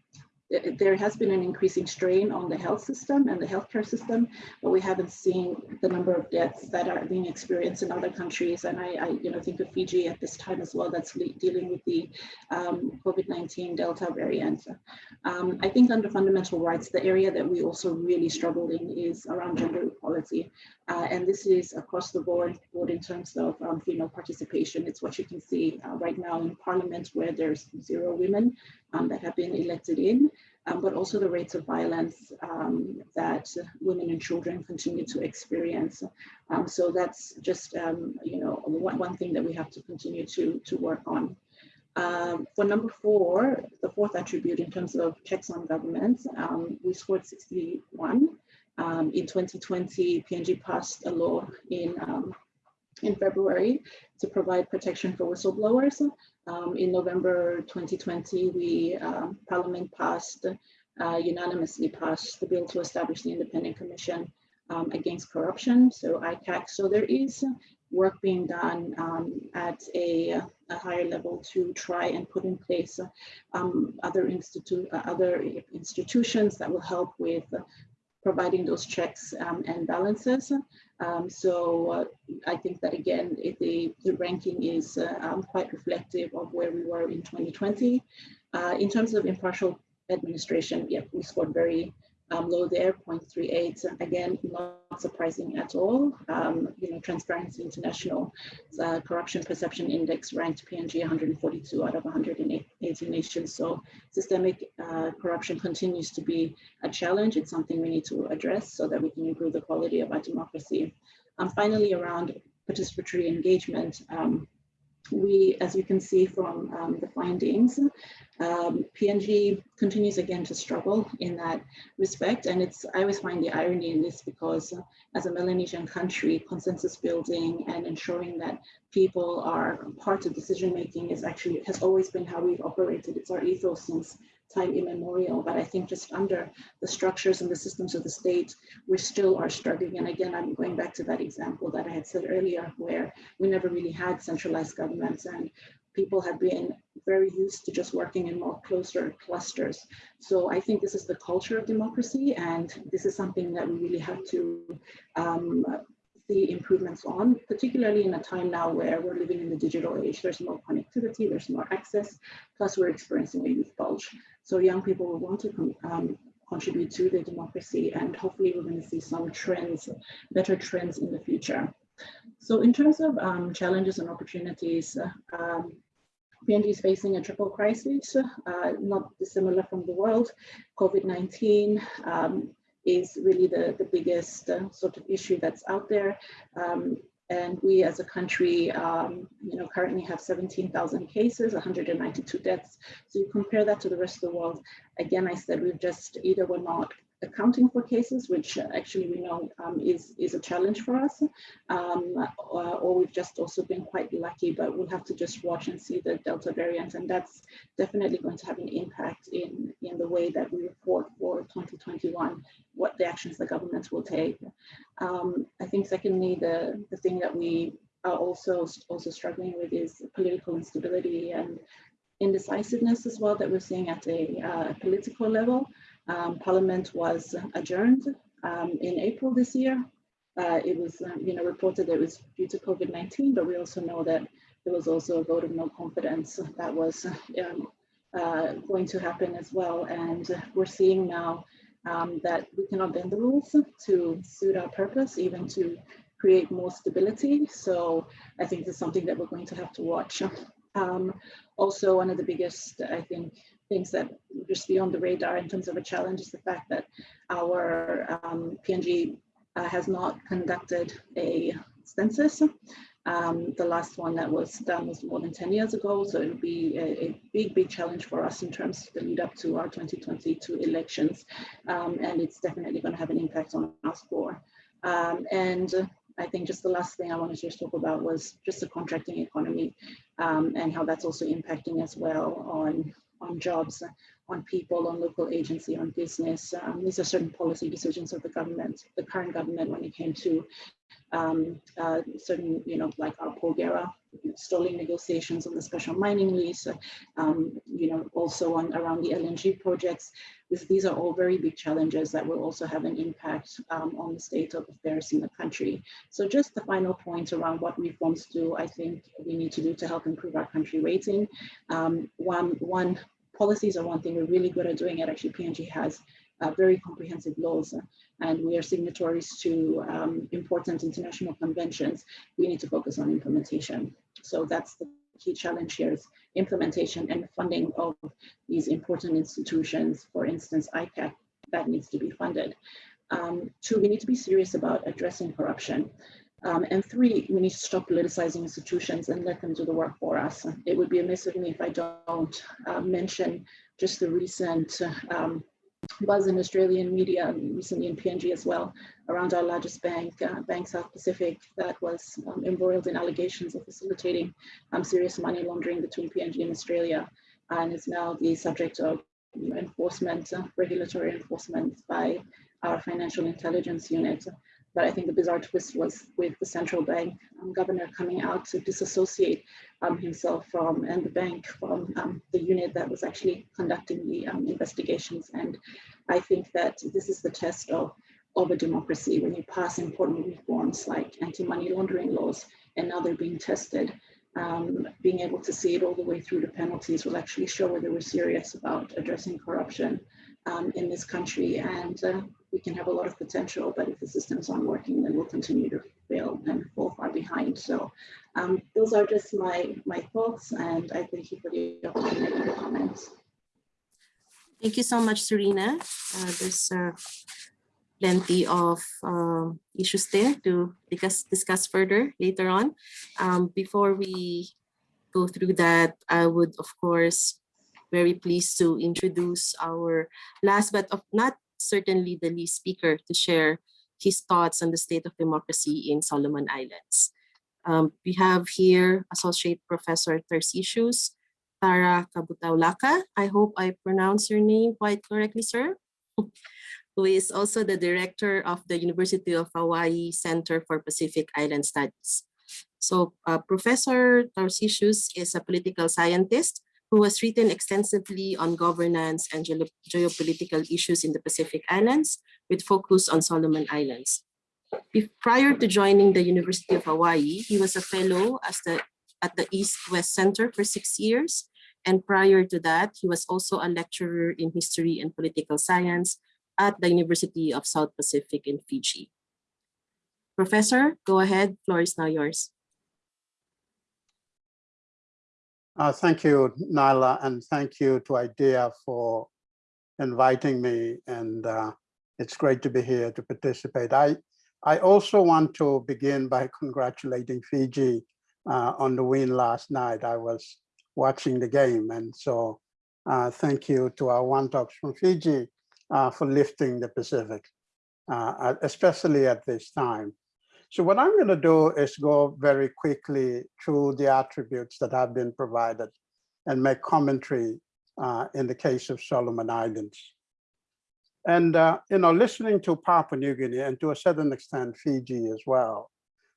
there has been an increasing strain on the health system and the healthcare system, but we haven't seen the number of deaths that are being experienced in other countries. And I, I you know, think of Fiji at this time as well, that's dealing with the um, COVID-19 Delta variant. Um, I think under fundamental rights, the area that we also really struggle in is around gender equality. Uh, and this is across the board, board in terms of um, female participation. It's what you can see uh, right now in parliament where there's zero women that have been elected in, um, but also the rates of violence um, that women and children continue to experience. Um, so that's just, um, you know, one, one thing that we have to continue to, to work on. Um, for number four, the fourth attribute in terms of checks on government, um, we scored 61. Um, in 2020, PNG passed a law in um, in February to provide protection for whistleblowers. Um, in November 2020, we um, Parliament passed uh, unanimously passed the bill to establish the Independent Commission um, Against Corruption, so ICAC. So there is work being done um, at a, a, higher level to try and put in place um, other, institu uh, other institutions that will help with providing those checks um, and balances. Um, so uh, I think that again, the, the ranking is uh, um, quite reflective of where we were in 2020. Uh, in terms of impartial administration, yeah, we scored very um, low there, 0.38. Again, not surprising at all. Um, you know, Transparency International uh, Corruption Perception Index ranked PNG 142 out of 180 nations. So systemic uh, corruption continues to be a challenge. It's something we need to address so that we can improve the quality of our democracy. Um, finally, around participatory engagement, um, we, as you can see from um, the findings, um, PNG continues again to struggle in that respect. And it's, I always find the irony in this because uh, as a Melanesian country, consensus building and ensuring that people are part of decision making is actually, has always been how we've operated. It's our ethos since time immemorial, but I think just under the structures and the systems of the state, we still are struggling. And again, I'm going back to that example that I had said earlier, where we never really had centralized governments and people have been very used to just working in more closer clusters. So I think this is the culture of democracy, and this is something that we really have to um, see improvements on, particularly in a time now where we're living in the digital age. There's more connectivity, there's more access, plus we're experiencing a youth bulge. So young people will want to um, contribute to the democracy and hopefully we're going to see some trends, better trends in the future. So in terms of um, challenges and opportunities, um, PNG is facing a triple crisis, uh, not dissimilar from the world. COVID-19, um, is really the, the biggest uh, sort of issue that's out there. Um, and we as a country, um, you know, currently have 17,000 cases, 192 deaths. So you compare that to the rest of the world. Again, I said we've just either we're not accounting for cases, which actually we know um, is, is a challenge for us, um, or, or, we've just also been quite lucky, but we'll have to just watch and see the Delta variant, and that's definitely going to have an impact in, in the way that we report for 2021, what the actions the government will take. Um, I think secondly, the, the thing that we are also, also struggling with is political instability and indecisiveness as well that we're seeing at a uh, political level. Um, Parliament was adjourned um, in April this year. Uh, it was, um, you know, reported that it was due to COVID-19, but we also know that there was also a vote of no confidence that was um, uh, going to happen as well. And we're seeing now um, that we cannot bend the rules to suit our purpose, even to create more stability. So I think this is something that we're going to have to watch. Um, also, one of the biggest, I think, things that just beyond the radar in terms of a challenge is the fact that our um, PNG uh, has not conducted a census. Um, the last one that was done was more than 10 years ago, so it'll be a, a big, big challenge for us in terms of the lead up to our 2022 elections, um, and it's definitely going to have an impact on our score. Um, and I think just the last thing I wanted to just talk about was just the contracting economy um, and how that's also impacting as well on on jobs, on people, on local agency, on business. Um, these are certain policy decisions of the government, the current government when it came to um, uh, certain, you know, like our Porgera stalling negotiations on the special mining lease, um, you know, also on around the LNG projects. This, these are all very big challenges that will also have an impact um, on the state of affairs in the country. So just the final point around what reforms do, I think we need to do to help improve our country rating. Um, one, one policies are one thing we're really good at doing it. Actually, PNG has uh, very comprehensive laws and we are signatories to um, important international conventions. We need to focus on implementation. So that's the key challenge here is implementation and funding of these important institutions, for instance, ICAC, that needs to be funded. Um, two, we need to be serious about addressing corruption. Um, and three, we need to stop politicizing institutions and let them do the work for us. It would be amiss of me if I don't uh, mention just the recent um, buzz in Australian media, recently in PNG as well, around our largest bank, uh, Bank South Pacific, that was um, embroiled in allegations of facilitating um, serious money laundering between PNG and Australia, and is now the subject of you know, enforcement, uh, regulatory enforcement by our financial intelligence unit. But I think the bizarre twist was with the central bank um, governor coming out to disassociate um, himself from and the bank from um, the unit that was actually conducting the um, investigations. And I think that this is the test of, of a democracy when you pass important reforms like anti-money laundering laws and now they're being tested. Um, being able to see it all the way through to penalties will actually show whether we're serious about addressing corruption um, in this country. And uh, we can have a lot of potential, but if the systems aren't working, then we'll continue to fail and fall far behind. So um, those are just my, my thoughts, and I thank you for the opportunity to comment. Thank you so much, Serena. Uh, there's uh, plenty of um, issues there to discuss, discuss further later on. Um, before we go through that, I would, of course, very pleased to introduce our last but of not certainly the least speaker to share his thoughts on the state of democracy in Solomon Islands. Um, we have here Associate Professor Tarcisius Tara Kabutaulaka. I hope I pronounce your name quite correctly, sir. who is also the director of the University of Hawaii Center for Pacific Island Studies. So uh, Professor Tarcisius is a political scientist who has written extensively on governance and geopolitical issues in the Pacific Islands with focus on Solomon Islands. Prior to joining the University of Hawaii, he was a fellow the, at the East-West Center for six years. And prior to that, he was also a lecturer in history and political science at the University of South Pacific in Fiji. Professor, go ahead, floor is now yours. Uh, thank you, Naila, and thank you to IDEA for inviting me. And uh, it's great to be here to participate. I, I also want to begin by congratulating Fiji uh, on the win last night. I was watching the game. And so uh, thank you to our wantoks from Fiji uh, for lifting the Pacific, uh, especially at this time. So what I'm going to do is go very quickly through the attributes that have been provided and make commentary uh, in the case of Solomon Islands. And, uh, you know, listening to Papua New Guinea and to a certain extent Fiji as well,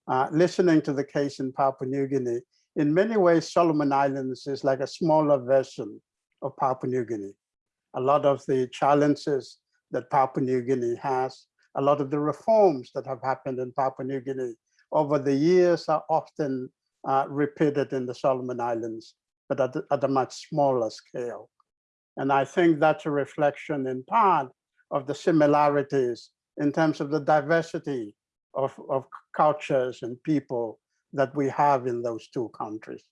uh, listening to the case in Papua New Guinea, in many ways, Solomon Islands is like a smaller version of Papua New Guinea. A lot of the challenges that Papua New Guinea has a lot of the reforms that have happened in Papua New Guinea over the years are often uh, repeated in the Solomon Islands, but at, at, a much smaller scale. And I think that's a reflection in part of the similarities in terms of the diversity of, of cultures and people that we have in those two countries.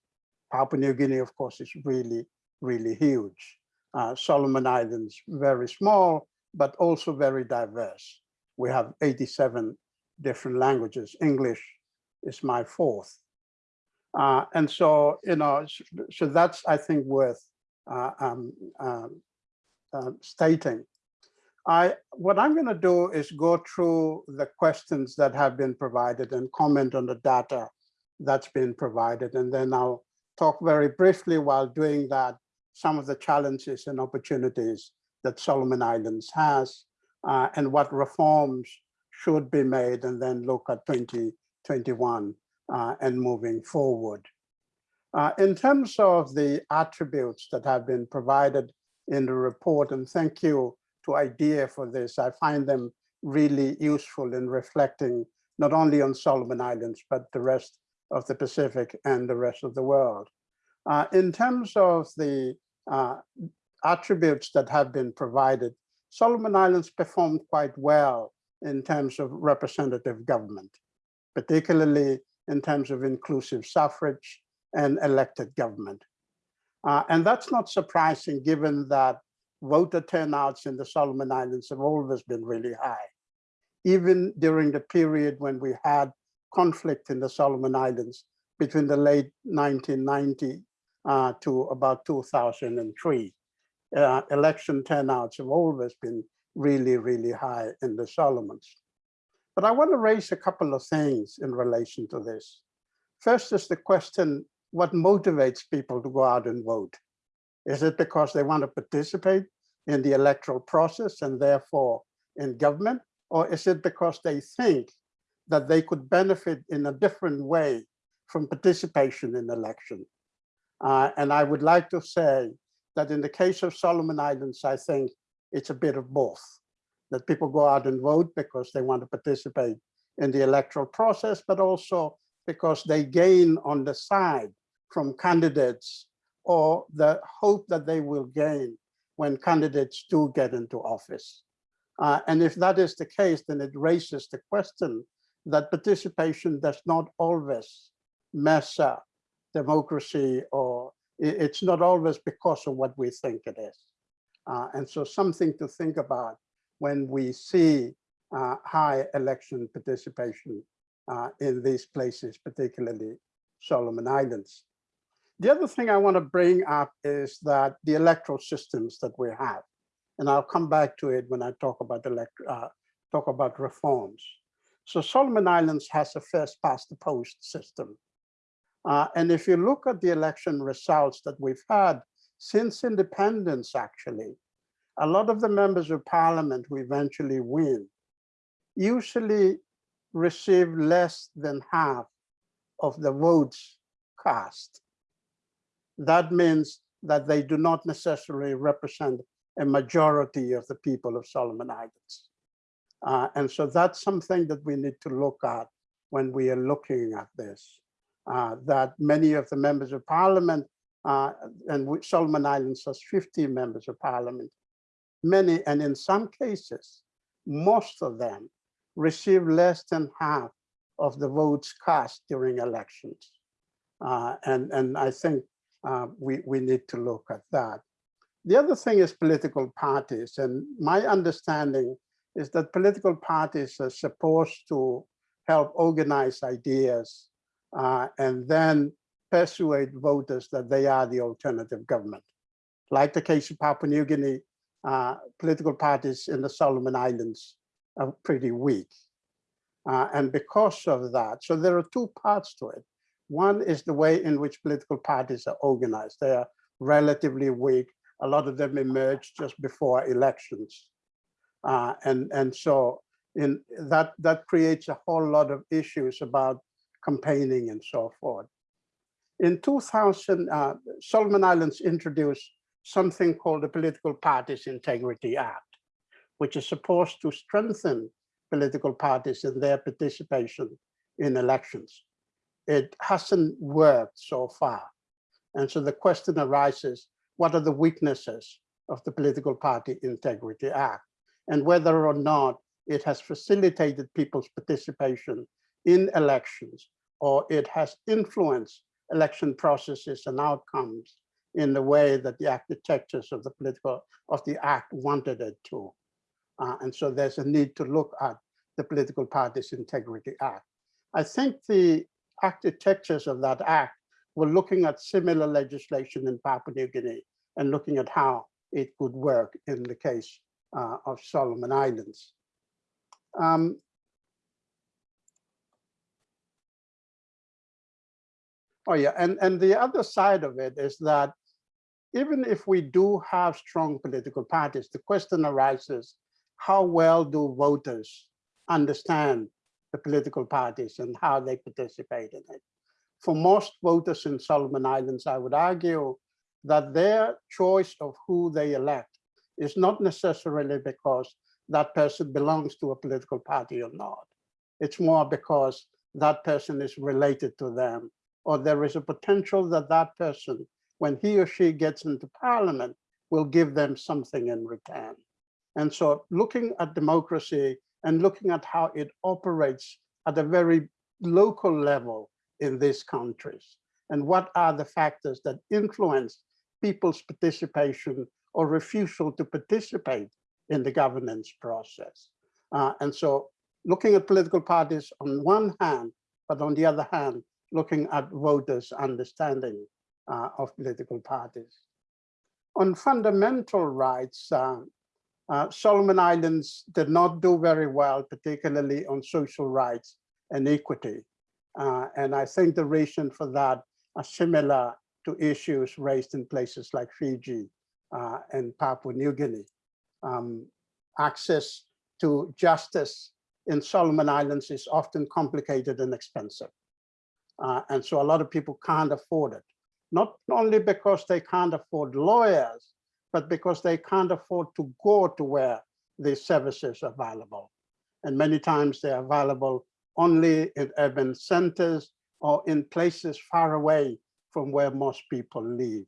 Papua New Guinea, of course, is really, really huge. Uh, Solomon Islands, very small, but also very diverse we have 87 different languages. English is my fourth. Uh, and so, you know, so that's, I think, worth uh, um, uh, stating. I, what I'm going to do is go through the questions that have been provided and comment on the data that's been provided. And then I'll talk very briefly while doing that, some of the challenges and opportunities that Solomon Islands has uh, and what reforms should be made and then look at 2021 uh, and moving forward. Uh, in terms of the attributes that have been provided in the report, and thank you to IDEA for this, I find them really useful in reflecting not only on Solomon Islands, but the rest of the Pacific and the rest of the world. Uh, in terms of the uh, attributes that have been provided, Solomon Islands performed quite well in terms of representative government, particularly in terms of inclusive suffrage and elected government. Uh, and that's not surprising given that voter turnouts in the Solomon Islands have always been really high. Even during the period when we had conflict in the Solomon Islands between the late 1990 uh, to about 2003. Uh, election turnouts have always been really, really high in the Solomons. But I want to raise a couple of things in relation to this. First is the question, what motivates people to go out and vote? Is it because they want to participate in the electoral process and therefore in government? Or is it because they think that they could benefit in a different way from participation in election? Uh, and I would like to say that in the case of Solomon Islands, I think it's a bit of both. That people go out and vote because they want to participate in the electoral process, but also because they gain on the side from candidates or the hope that they will gain when candidates do get into office. Uh, and if that is the case, then it raises the question that participation does not always measure democracy or it's not always because of what we think it is. Uh, and so something to think about when we see uh, high election participation uh, in these places, particularly Solomon Islands. The other thing I want to bring up is that the electoral systems that we have, and I'll come back to it when I talk about elect uh, talk about reforms. So Solomon Islands has a first past the post system. Uh, and if you look at the election results that we've had since independence, actually, a lot of the members of parliament who eventually win usually receive less than half of the votes cast. That means that they do not necessarily represent a majority of the people of Solomon Islands. Uh, and so that's something that we need to look at when we are looking at this that many of the members of parliament, uh, and Solomon Islands has 50 members of parliament, many, and in some cases, most of them receive less than half of the votes cast during elections. Uh, and, and I think uh, we, we need to look at that. The other thing is political parties. And my understanding is that political parties are supposed to help organize ideas uh, and then persuade voters that they are the alternative government. Like the case of Papua New Guinea, uh, political parties in the Solomon Islands are pretty weak. Uh, and because of that, so there are two parts to it. One is the way in which political parties are organized. They are relatively weak. A lot of them emerged just before elections. Uh, and, and so in that, that creates a whole lot of issues about campaigning and so forth. In 2000, uh, Solomon Islands introduced something called the Political Parties Integrity Act, which is supposed to strengthen political parties in their participation in elections. It hasn't worked so far. And so the question arises, what are the weaknesses of the Political Party Integrity Act and whether or not it has facilitated people's participation in elections, or it has influenced election processes and outcomes in the way that the architectures of the political of the act wanted it to. Uh, and so there's a need to look at the Political Parties Integrity Act. I think the architectures of that act were looking at similar legislation in Papua New Guinea and looking at how it could work in the case uh, of Solomon Islands. Um, Oh yeah, and, and the other side of it is that even if we do have strong political parties, the question arises, how well do voters understand the political parties and how they participate in it? for most voters in Solomon Islands, I would argue that their choice of who they elect is not necessarily because that person belongs to a political party or not. It's more because that person is related to them, or there is a potential that that person, when he or she gets into parliament, will give them something in return. And so looking at democracy and looking at how it operates at a very local level in these countries, and what are the factors that influence people's participation or refusal to participate in the governance process. Uh, and so looking at political parties on one hand, but on the other hand, looking at voters' understanding uh, of political parties. On fundamental rights, uh, uh, Solomon Islands did not do very well, particularly on social rights and equity. Uh, and I think the reason for that are similar to issues raised in places like Fiji uh, and Papua New Guinea. Um, access to justice in Solomon Islands is often complicated and expensive. Uh, and so a lot of people can't afford it. Not only because they can't afford lawyers, but because they can't afford to go to where these services are available. And many times they're available only in urban centers or in places far away from where most people live.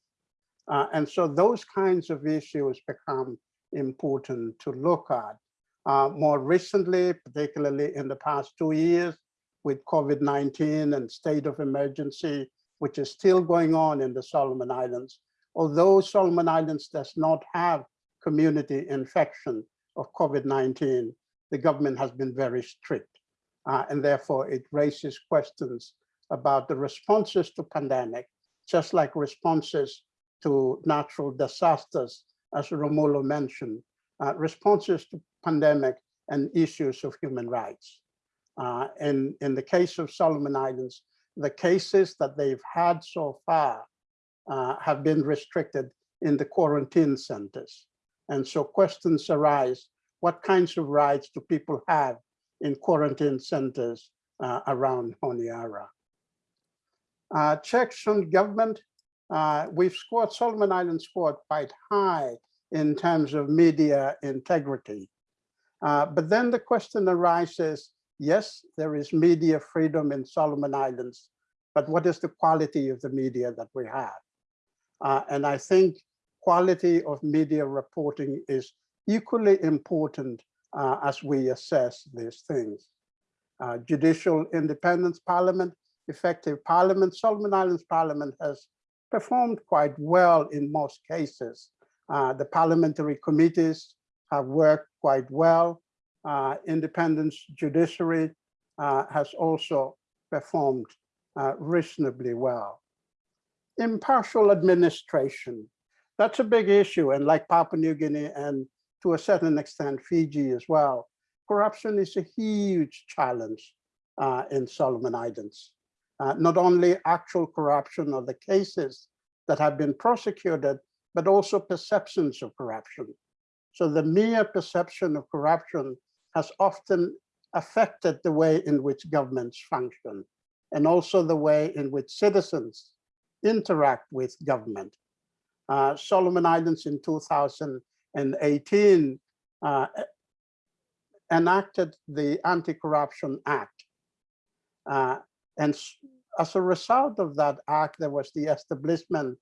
Uh, and so those kinds of issues become important to look at. Uh, more recently, particularly in the past two years, with COVID-19 and state of emergency, which is still going on in the Solomon Islands. Although Solomon Islands does not have community infection of COVID-19, the government has been very strict. Uh, and therefore it raises questions about the responses to pandemic, just like responses to natural disasters, as Romulo mentioned, uh, responses to pandemic and issues of human rights. Uh, in, in the case of Solomon Islands, the cases that they've had so far uh, have been restricted in the quarantine centers. And so questions arise, what kinds of rights do people have in quarantine centers uh, around Honiara? Uh, checks on government, uh, we've scored, Solomon Islands scored quite high in terms of media integrity. Uh, but then the question arises, yes, there is media freedom in Solomon Islands, but what is the quality of the media that we have? Uh, and I think quality of media reporting is equally important uh, as we assess these things. Uh, judicial independence, parliament, effective parliament. Solomon Islands Parliament has performed quite well in most cases. Uh, the parliamentary committees have worked quite well. Uh, independence judiciary uh, has also performed uh, reasonably well. Impartial administration, that's a big issue. And like Papua New Guinea and to a certain extent Fiji as well, corruption is a huge challenge uh, in Solomon Islands uh, not only actual corruption or the cases that have been prosecuted, but also perceptions of corruption. So the mere perception of corruption has often affected the way in which governments function and also the way in which citizens interact with government. Uh, Solomon Islands in 2018 uh, enacted the Anti-Corruption Act. Uh, and as a result of that act, there was the establishment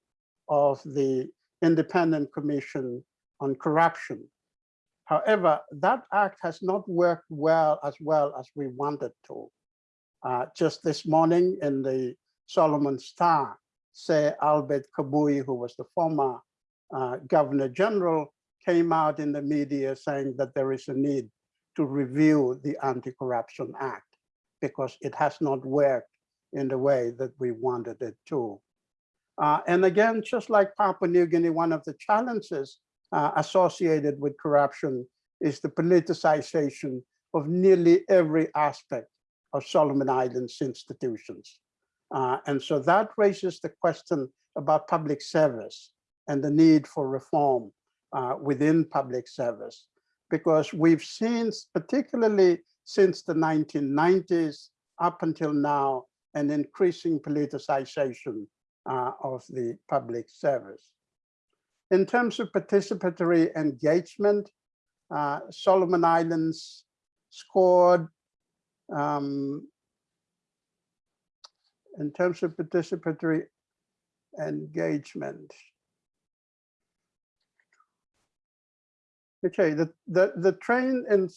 of the Independent Commission on Corruption. However, that act has not worked well as well as we wanted to. Uh, just this morning in the Solomon Star, say Albert Kabui, who was the former uh, Governor General, came out in the media saying that there is a need to review the Anti-Corruption Act because it has not worked in the way that we wanted it to. Uh, and again, just like Papua New Guinea, one of the challenges uh, associated with corruption is the politicization of nearly every aspect of Solomon Islands institutions. Uh, and so that raises the question about public service and the need for reform uh, within public service, because we've seen, particularly since the 1990s up until now, an increasing politicization uh, of the public service. In terms of participatory engagement, uh, Solomon Islands scored um, in terms of participatory engagement. Okay, the, the, the train in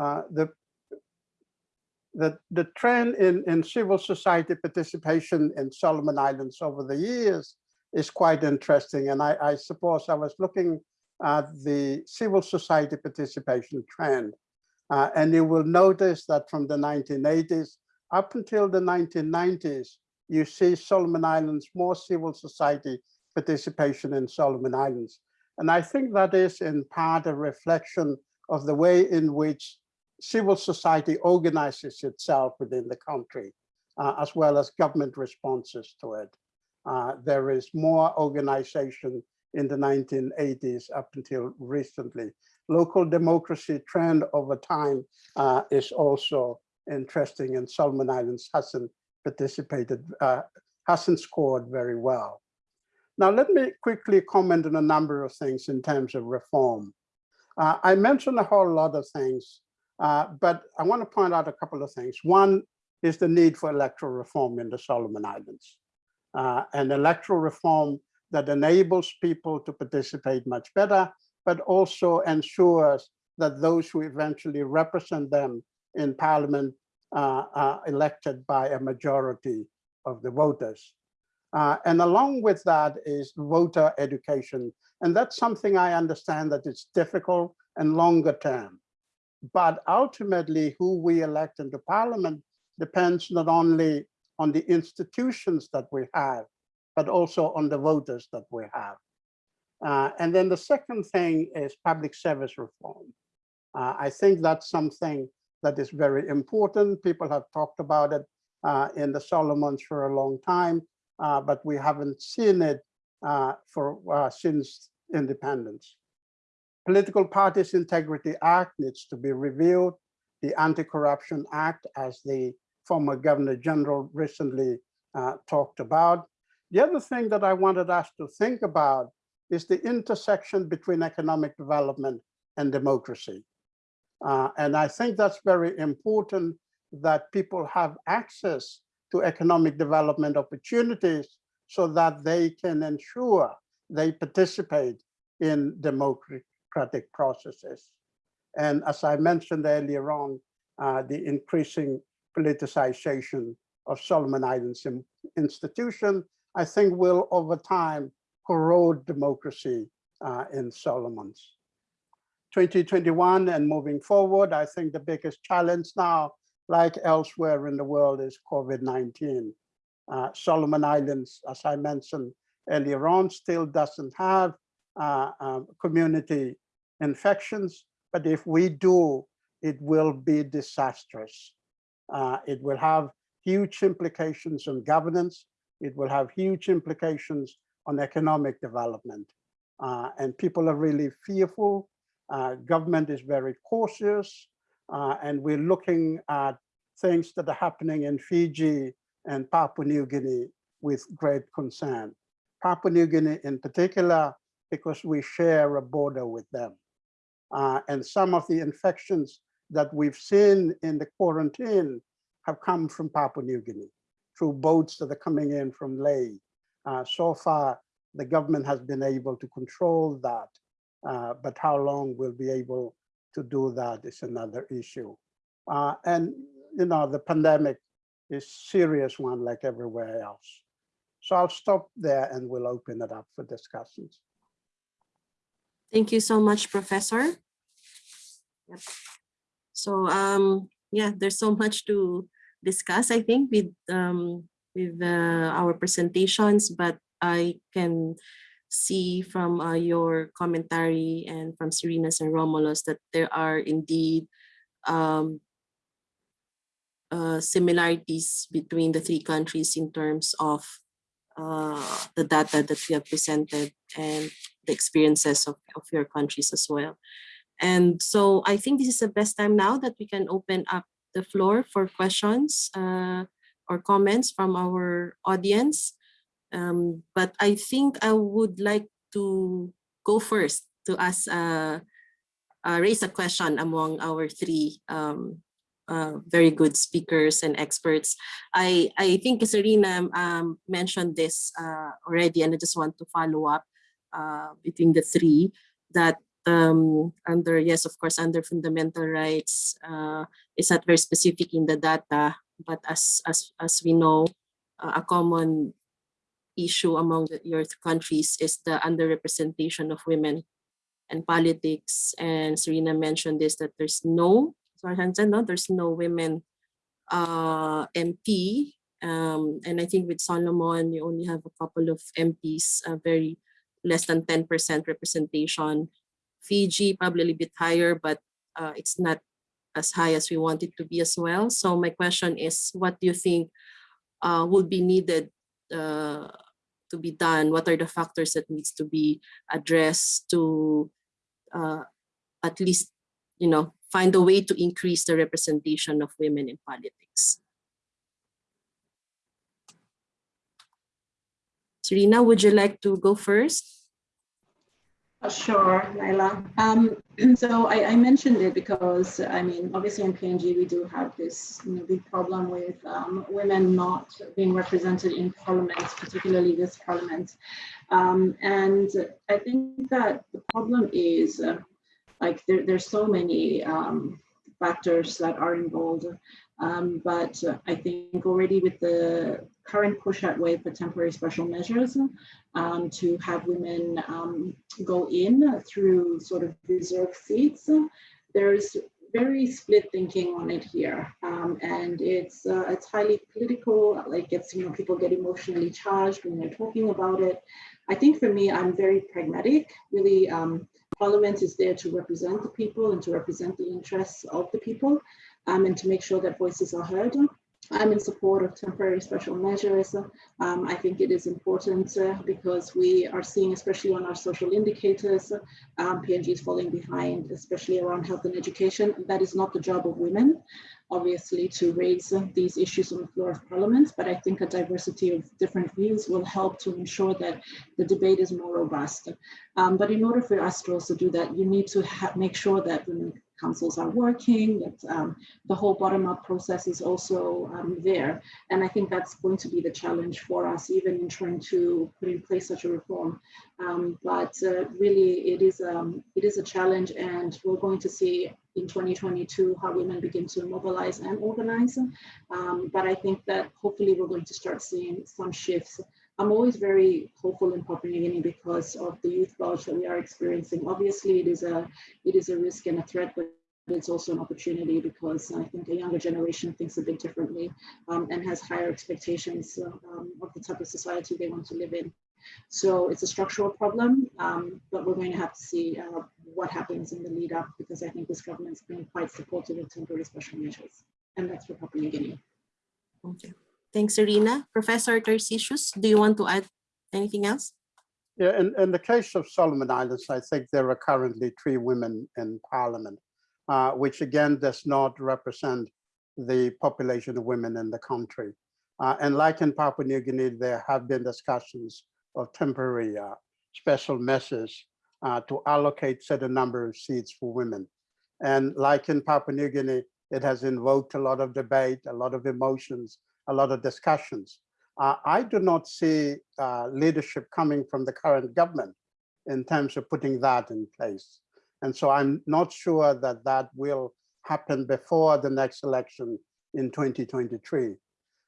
uh, the the, the trend in, in civil society participation in Solomon Islands over the years is quite interesting. And I, I suppose I was looking at the civil society participation trend. Uh, and you will notice that from the 1980s up until the 1990s, you see Solomon Islands, more civil society participation in Solomon Islands. And I think that is in part a reflection of the way in which civil society organizes itself within the country, uh, as well as government responses to it. Uh, there is more organization in the 1980s up until recently. Local democracy trend over time uh, is also interesting and Solomon Islands hasn't participated, uh, hasn't scored very well. Now, let me quickly comment on a number of things in terms of reform. Uh, I mentioned a whole lot of things uh, but I want to point out a couple of things. One is the need for electoral reform in the Solomon Islands. Uh, an electoral reform that enables people to participate much better, but also ensures that those who eventually represent them in parliament uh, are elected by a majority of the voters. Uh, and along with that is voter education. And that's something I understand that it's difficult and longer term. But ultimately, who we elect into parliament depends not only on the institutions that we have, but also on the voters that we have. Uh, and then the second thing is public service reform. Uh, I think that's something that is very important. People have talked about it uh, in the Solomons for a long time, uh, but we haven't seen it uh, for uh, since independence. Political Parties Integrity Act needs to be reviewed. The Anti-Corruption Act, as the former Governor General recently uh, talked about. The other thing that I wanted us to think about is the intersection between economic development and democracy. Uh, and I think that's very important that people have access to economic development opportunities so that they can ensure they participate in democracy democratic processes. And as I mentioned earlier on, uh, the increasing politicization of Solomon Islands institution, I think will over time corrode democracy uh, in Solomons. 2021 and moving forward, I think the biggest challenge now, like elsewhere in the world, is COVID-19. Uh, Solomon Islands, as I mentioned earlier on, still doesn't have community infections, but if we do, it will be disastrous. Uh, it will have huge implications on governance. It will have huge implications on economic development. Uh, and people are really fearful. Uh, government is very cautious. Uh, and we're looking at things that are happening in Fiji and Papua New Guinea with great concern. Papua New Guinea in particular, because we share a border with them. Uh, and some of the infections that we've seen in the quarantine have come from Papua New Guinea through boats that are coming in from Lae. Uh, so far, the government has been able to control that, uh, but how long we'll be able to do that is another issue. Uh, and, you know, the pandemic is serious one like everywhere else. So I'll stop there and we'll open it up for discussions. Thank you so much, Professor. Yep. So um, yeah, there's so much to discuss, I think, with um, with uh, our presentations, but I can see from uh, your commentary and from Serena's and Romulo's that there are indeed um, uh, similarities between the three countries in terms of uh, the data that you have presented and the experiences of, of your countries as well. And so I think this is the best time now that we can open up the floor for questions uh, or comments from our audience. Um, but I think I would like to go first to ask, uh, uh, raise a question among our three um, uh, very good speakers and experts. I, I think Serena um, mentioned this uh, already, and I just want to follow up uh, between the three that um, under, yes, of course, under fundamental rights, uh, it's not very specific in the data, but as, as, as we know, uh, a common issue among the, your countries is the underrepresentation of women and politics. And Serena mentioned this, that there's no, no, there's no women uh, MP. Um, and I think with Solomon, you only have a couple of MPs, uh, very less than 10% representation. Fiji probably a bit higher, but uh, it's not as high as we want it to be as well. So my question is, what do you think uh, would be needed uh, to be done? What are the factors that needs to be addressed to uh, at least, you know, find a way to increase the representation of women in politics? Serena, would you like to go first? Sure, Naila. Um, so I, I mentioned it because, I mean, obviously in PNG, we do have this you know, big problem with um, women not being represented in parliament, particularly this parliament. Um, and I think that the problem is uh, like there, there's so many um, factors that are involved. Um, but uh, I think already with the current push that wave for temporary special measures um, to have women um, go in through sort of reserve seats, there's very split thinking on it here, um, and it's uh, it's highly political. Like it's you know people get emotionally charged when they're talking about it. I think for me, I'm very pragmatic. Really, um, Parliament is there to represent the people and to represent the interests of the people um, and to make sure that voices are heard. I'm in support of temporary special measures. Um, I think it is important uh, because we are seeing, especially on our social indicators, um, PNG is falling behind, especially around health and education. That is not the job of women, obviously, to raise these issues on the floor of parliament, but I think a diversity of different views will help to ensure that the debate is more robust. Um, but in order for us to also do that, you need to make sure that women councils are working, that um, the whole bottom-up process is also um, there. And I think that's going to be the challenge for us, even in trying to put in place such a reform. Um, but uh, really, it is, um, it is a challenge, and we're going to see in 2022 how women begin to mobilize and organize. Um, but I think that hopefully we're going to start seeing some shifts I'm always very hopeful in Papua New Guinea because of the youth bulge that we are experiencing. Obviously, it is a it is a risk and a threat, but it's also an opportunity because I think a younger generation thinks a bit differently um, and has higher expectations um, of the type of society they want to live in. So it's a structural problem, um, but we're going to have to see uh, what happens in the lead up because I think this government's been quite supportive of temporary special measures. And that's for Papua New Guinea. Okay. Thanks, Serena. Professor Tarcisius, do you want to add anything else? Yeah, in, in the case of Solomon Islands, I think there are currently three women in parliament, uh, which again does not represent the population of women in the country. Uh, and like in Papua New Guinea, there have been discussions of temporary uh, special measures uh, to allocate certain number of seats for women. And like in Papua New Guinea, it has invoked a lot of debate, a lot of emotions, a lot of discussions. Uh, I do not see uh, leadership coming from the current government in terms of putting that in place. And so I'm not sure that that will happen before the next election in 2023.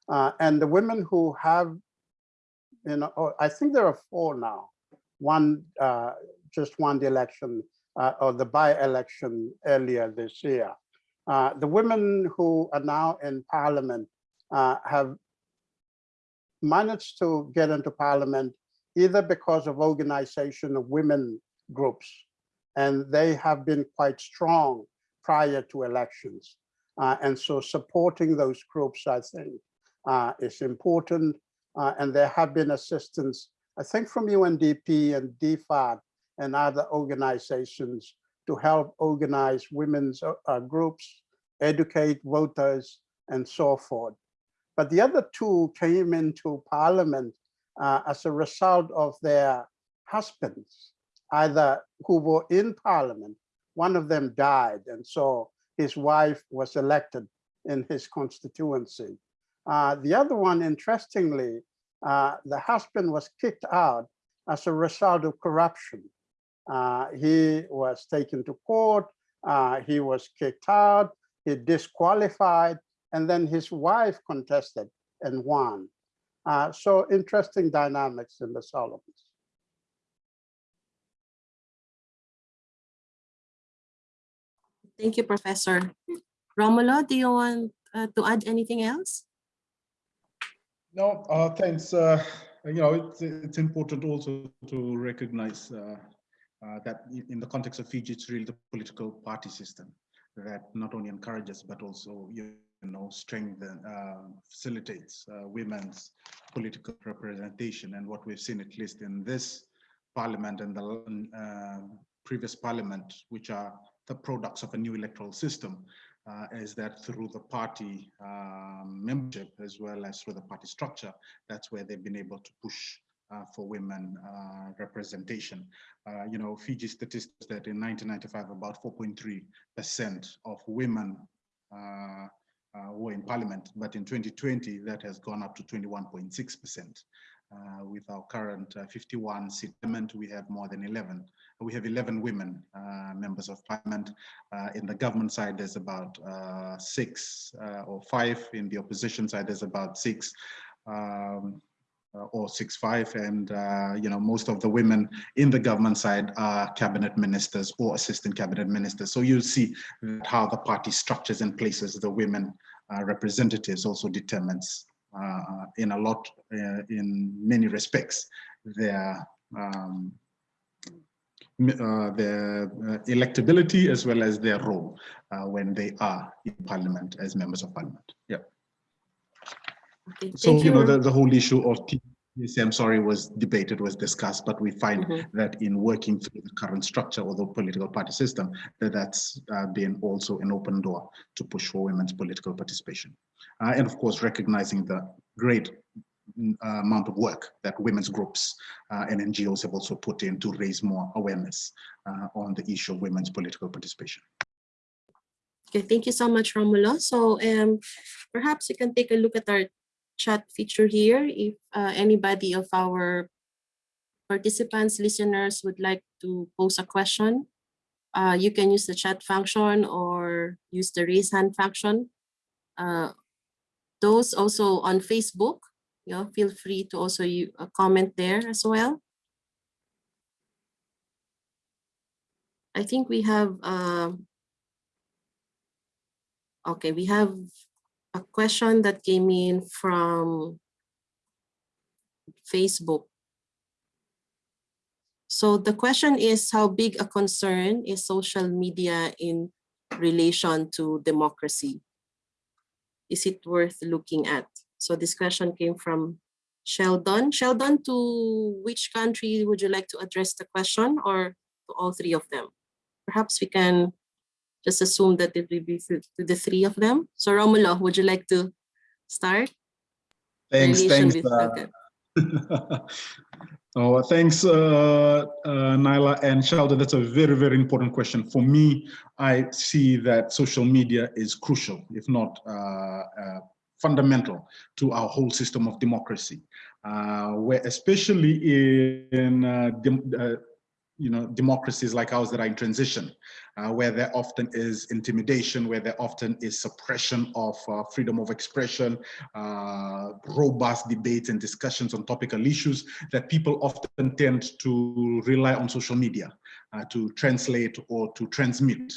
Uh, and the women who have, know, oh, I think there are four now. One uh, just won the election uh, or the by-election earlier this year. Uh, the women who are now in parliament uh, have managed to get into parliament either because of organization of women groups, and they have been quite strong prior to elections. Uh, and so supporting those groups, I think, uh, is important. Uh, and there have been assistance, I think from UNDP and DFAT and other organizations to help organize women's uh, uh, groups, educate voters, and so forth. But the other two came into parliament uh, as a result of their husbands, either who were in parliament, one of them died, and so his wife was elected in his constituency. Uh, the other one, interestingly, uh, the husband was kicked out as a result of corruption. Uh, he was taken to court, uh, he was kicked out, he disqualified, and then his wife contested and won. Uh, so interesting dynamics in the Solomons. Thank you, Professor. Romulo, do you want to add anything else? No, uh, thanks. Uh, you know, it's, it's important also to recognize uh, uh, that in the context of Fiji, it's really the political party system that not only encourages, but also, you know, strengthen, uh, facilitates women's political representation. And what we've seen, at least in this parliament and the previous parliament, which are the products of a new electoral system, uh, is that through the party um, membership as well as through the party structure, that's where they've been able to push uh, for women uh, representation. Uh, you know, Fiji statistics that in 1995, about 4.3% of women uh, were in parliament, but in 2020, that has gone up to 21.6%. Uh, with our current uh, 51 seat parliament, we have more than 11. We have 11 women uh, members of parliament. in the government side, there's about six or five. In the opposition side, there's about six. Um, or six five and uh, you know most of the women in the government side are cabinet ministers or assistant cabinet ministers so you'll see how the party structures and places the women uh, representatives also determines uh, in a lot, uh, in many respects, their um, uh, their uh, electability as well as their role uh, when they are in parliament as members of parliament. Yeah. Okay, so, you, you know, the, the whole issue of I'm sorry, was debated, was discussed, but we find mm -hmm. that in working through the current structure of the political party system, that that's uh, been also an open door to push for women's political participation. Uh, and of course, recognizing the great uh, amount of work that women's groups uh, and NGOs have also put in to raise more awareness uh, on the issue of women's political participation. Okay, thank you so much, Romulo. So um, perhaps you can take a look at our chat feature here. If uh, anybody of our participants, listeners would like to pose a question, uh, you can use the chat function or use the raise hand function. Uh, those also on Facebook, you know, feel free to also you, uh, comment there as well. I think we have, uh, okay, we have a question that came in from Facebook. So the question is how big a concern is social media in relation to democracy? Is it worth looking at? So this question came from Sheldon. Sheldon, to which country would you like to address the question or to all three of them? Perhaps we can just assume that it will be to the three of them. So Romulo, would you like to start? Thanks, thanks. With, uh, okay. oh, thanks, uh, uh, Naila and Sheldon. That's a very, very important question. For me, I see that social media is crucial, if not uh, uh, fundamental to our whole system of democracy, uh, where especially in you know, democracies like ours that are in transition, uh, where there often is intimidation, where there often is suppression of uh, freedom of expression, uh, robust debates and discussions on topical issues, that people often tend to rely on social media uh, to translate or to transmit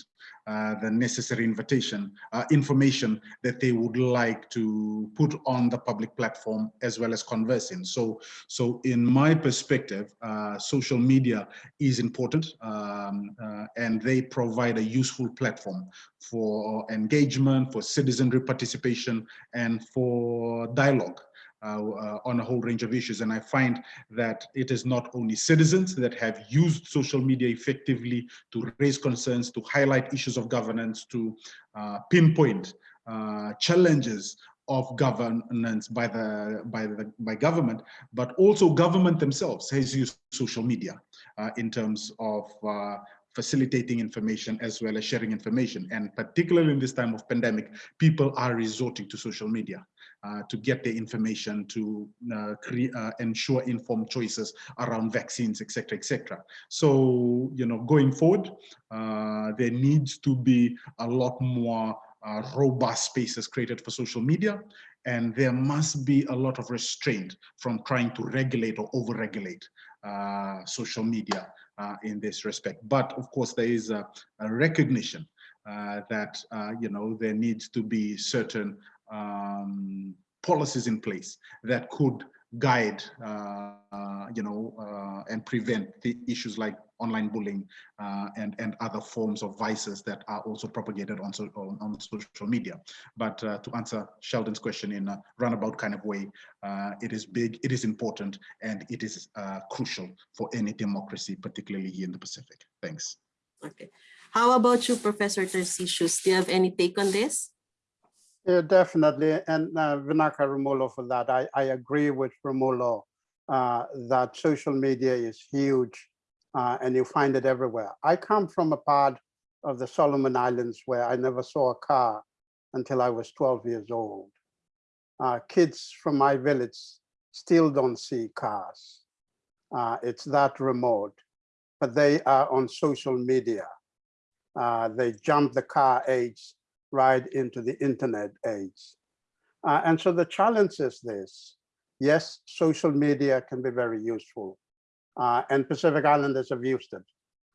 uh, the necessary invitation, uh, information that they would like to put on the public platform as well as converse in. So, so in my perspective, uh, social media is important um, uh, and they provide a useful platform for engagement, for citizenry participation, and for dialogue on a whole range of issues. And I find that it is not only citizens that have used social media effectively to raise concerns, to highlight issues of governance, to uh, pinpoint uh, challenges of governance by the by the by government, but also government themselves has used social media uh, in terms of uh, facilitating information as well as sharing information. And particularly in this time of pandemic, people are resorting to social media uh, to get their information, to uh, uh, ensure informed choices around vaccines, etc., etc. So, you know, going forward, uh, there needs to be a lot more uh, robust spaces created for social media, and there must be a lot of restraint from trying to regulate or over-regulate social media in this respect. But of course, there is a, a recognition uh, that uh, you know there needs to be certain um, policies in place that could guide, uh, you know, uh, and prevent the issues like online bullying uh, and and other forms of vices that are also propagated on, so, on, on social media. But to answer Sheldon's question in a roundabout kind of way, it is big, it is important, and it is crucial for any democracy, particularly here in the Pacific. Thanks. Okay. How about you, Professor Tarcisius? Do you have any take on this? Yeah, definitely. And uh, Vinaka Romulo for that. I, I agree with Romulo uh, that social media is huge uh, and you find it everywhere. I come from a part of the Solomon Islands where I never saw a car until I was 12 years old. Uh, kids from my village still don't see cars. Uh, it's that remote, but they are on social media. Uh, they jump the car age right into the internet age. Uh, and so the challenge is this. Yes, social media can be very useful uh, and Pacific Islanders have used it,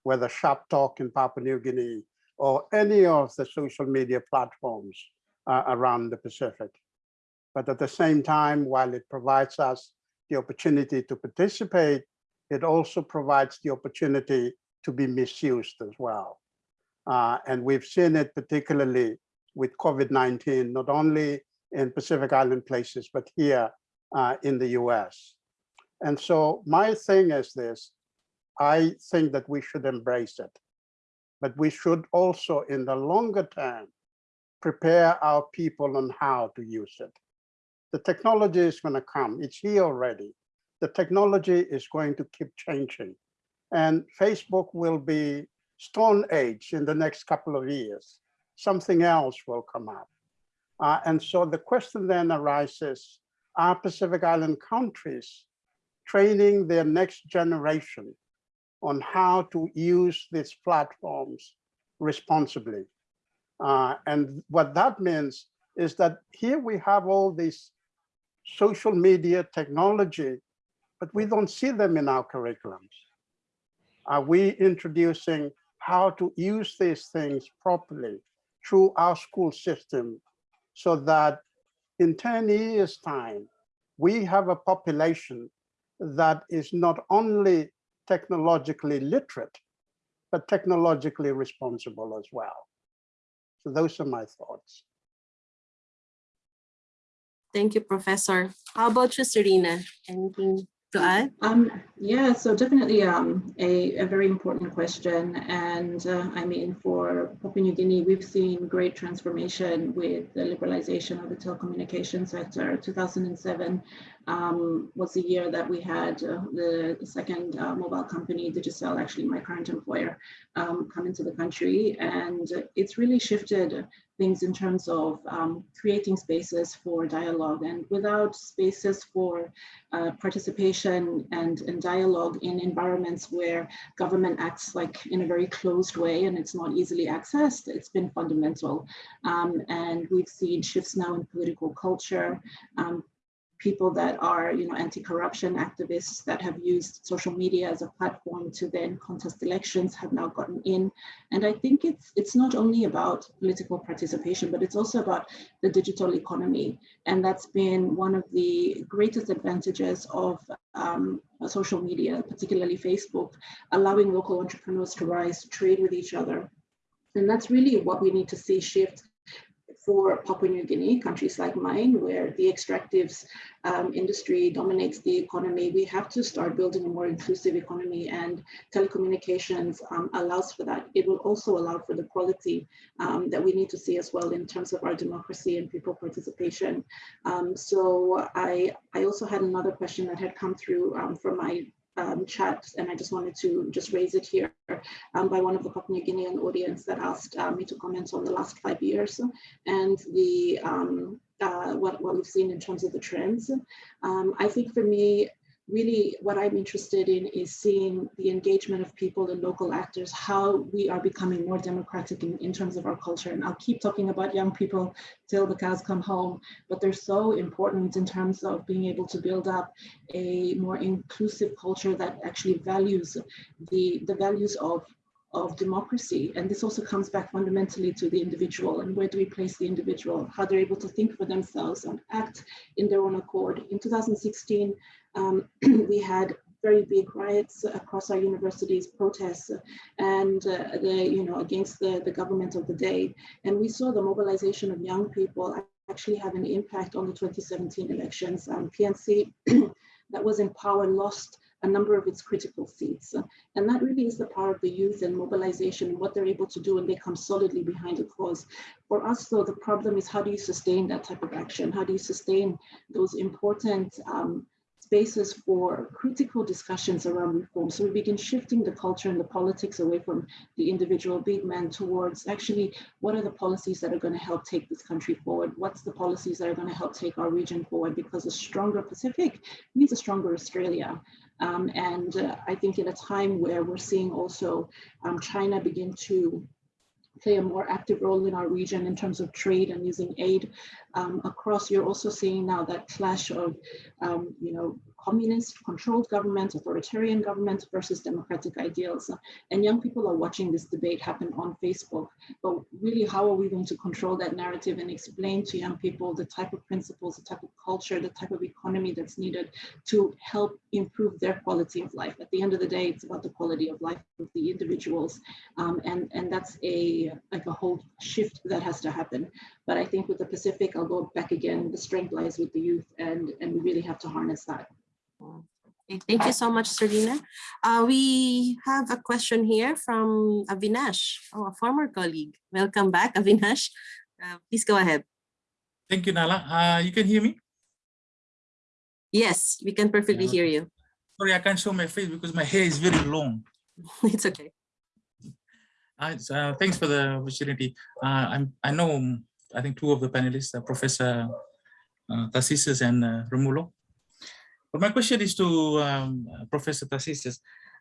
whether Sharp Talk in Papua New Guinea or any of the social media platforms uh, around the Pacific. But at the same time, while it provides us the opportunity to participate, it also provides the opportunity to be misused as well. Uh, and we've seen it particularly with COVID-19, not only in Pacific Island places, but here uh, in the US. And so my thing is this, I think that we should embrace it, but we should also in the longer term, prepare our people on how to use it. The technology is gonna come, it's here already. The technology is going to keep changing and Facebook will be stone age in the next couple of years. Something else will come up. Uh, and so the question then arises, are Pacific Island countries training their next generation on how to use these platforms responsibly. Uh, and what that means is that here we have all this social media technology, but we don't see them in our curriculums. Are we introducing how to use these things properly through our school system so that in 10 years time, we have a population that is not only technologically literate, but technologically responsible as well. So those are my thoughts. Thank you, Professor. How about you, Serena? Anything Um, yeah, so definitely um, a, a very important question. And uh, I mean, for Papua New Guinea, we've seen great transformation with the liberalization of the telecommunication sector. 2007 um, was the year that we had uh, the, second uh, mobile company, Digicel, actually my current employer, um, come into the country. And it's really shifted things in terms of um, creating spaces for dialogue and without spaces for uh, participation and, and dialogue in environments where government acts like in a very closed way and it's not easily accessed, it's been fundamental. Um, and we've seen shifts now in political culture, um, people that are, you know, anti-corruption activists that have used social media as a platform to then contest elections have now gotten in. And I think it's it's not only about political participation, but it's also about the digital economy. And that's been one of the greatest advantages of um, social media, particularly Facebook, allowing local entrepreneurs to rise, trade with each other. And that's really what we need to see shift for Papua New Guinea, countries like mine, where the extractives um, industry dominates the economy, we have to start building a more inclusive economy and telecommunications um, allows for that. It will also allow for the quality um, that we need to see as well in terms of our democracy and people participation. Um, so I, I also had another question that had come through um, from my um, chat, and I just wanted to just raise it here um, by one of the Papua New Guinean audience that asked uh, me to comment on the last five years and the um, uh, what, what we've seen in terms of the trends. Um, I think for me, really what I'm interested in is seeing the engagement of people and local actors, how we are becoming more democratic in, in terms of our culture. And I'll keep talking about young people till the cows come home, but they're so important in terms of being able to build up a more inclusive culture that actually values the, the values of of democracy. And this also comes back fundamentally to the individual and where do we place the individual, how they're able to think for themselves and act in their own accord. In 2016, um, we had very big riots across our universities, protests, and uh, the you know against the, the government of the day. And we saw the mobilization of young people actually have an impact on the 2017 elections. Um, PNC that was in power lost a number of its critical seats. And that really is the power of the youth and mobilization and what they're able to do and they come solidly behind a cause. For us though, the problem is how do you sustain that type of action? How do you sustain those important um, spaces for critical discussions around reform. So we begin shifting the culture and the politics away from the individual big man towards actually what are the policies that are going to help take this country forward? What's the policies that are going to help take our region forward? Because a stronger Pacific means a stronger Australia. Um, and uh, I think in a time where we're seeing also um, China begin to play a more active role in our region in terms of trade and using aid um, across. You're also seeing now that clash of, um, you know, communist controlled government, authoritarian government versus democratic ideals. And young people are watching this debate happen on Facebook. But really, how are we going to control that narrative and explain to young people the type of principles, the type of culture, the type of economy that's needed to help improve their quality of life? At the end of the day, it's about the quality of life of the individuals. Um, and, and that's a like a whole shift that has to happen. But I think with the Pacific, I'll go back again, the strength lies with the youth and, and we really have to harness that. Okay, thank you so much, Serena. Uh, we have a question here from Avinash, oh, a former colleague. Welcome back, Avinash. Uh, please go ahead. Thank you, Naila. Uh, you can hear me? Yes, we can perfectly hear you. Sorry, I can't show my face because my hair is very long. it's okay. Uh, uh, thanks for the opportunity. Uh, I'm, I know, I think two of the panelists, uh, Professor uh, and uh, Romulo. But my question is to um, uh, Professor.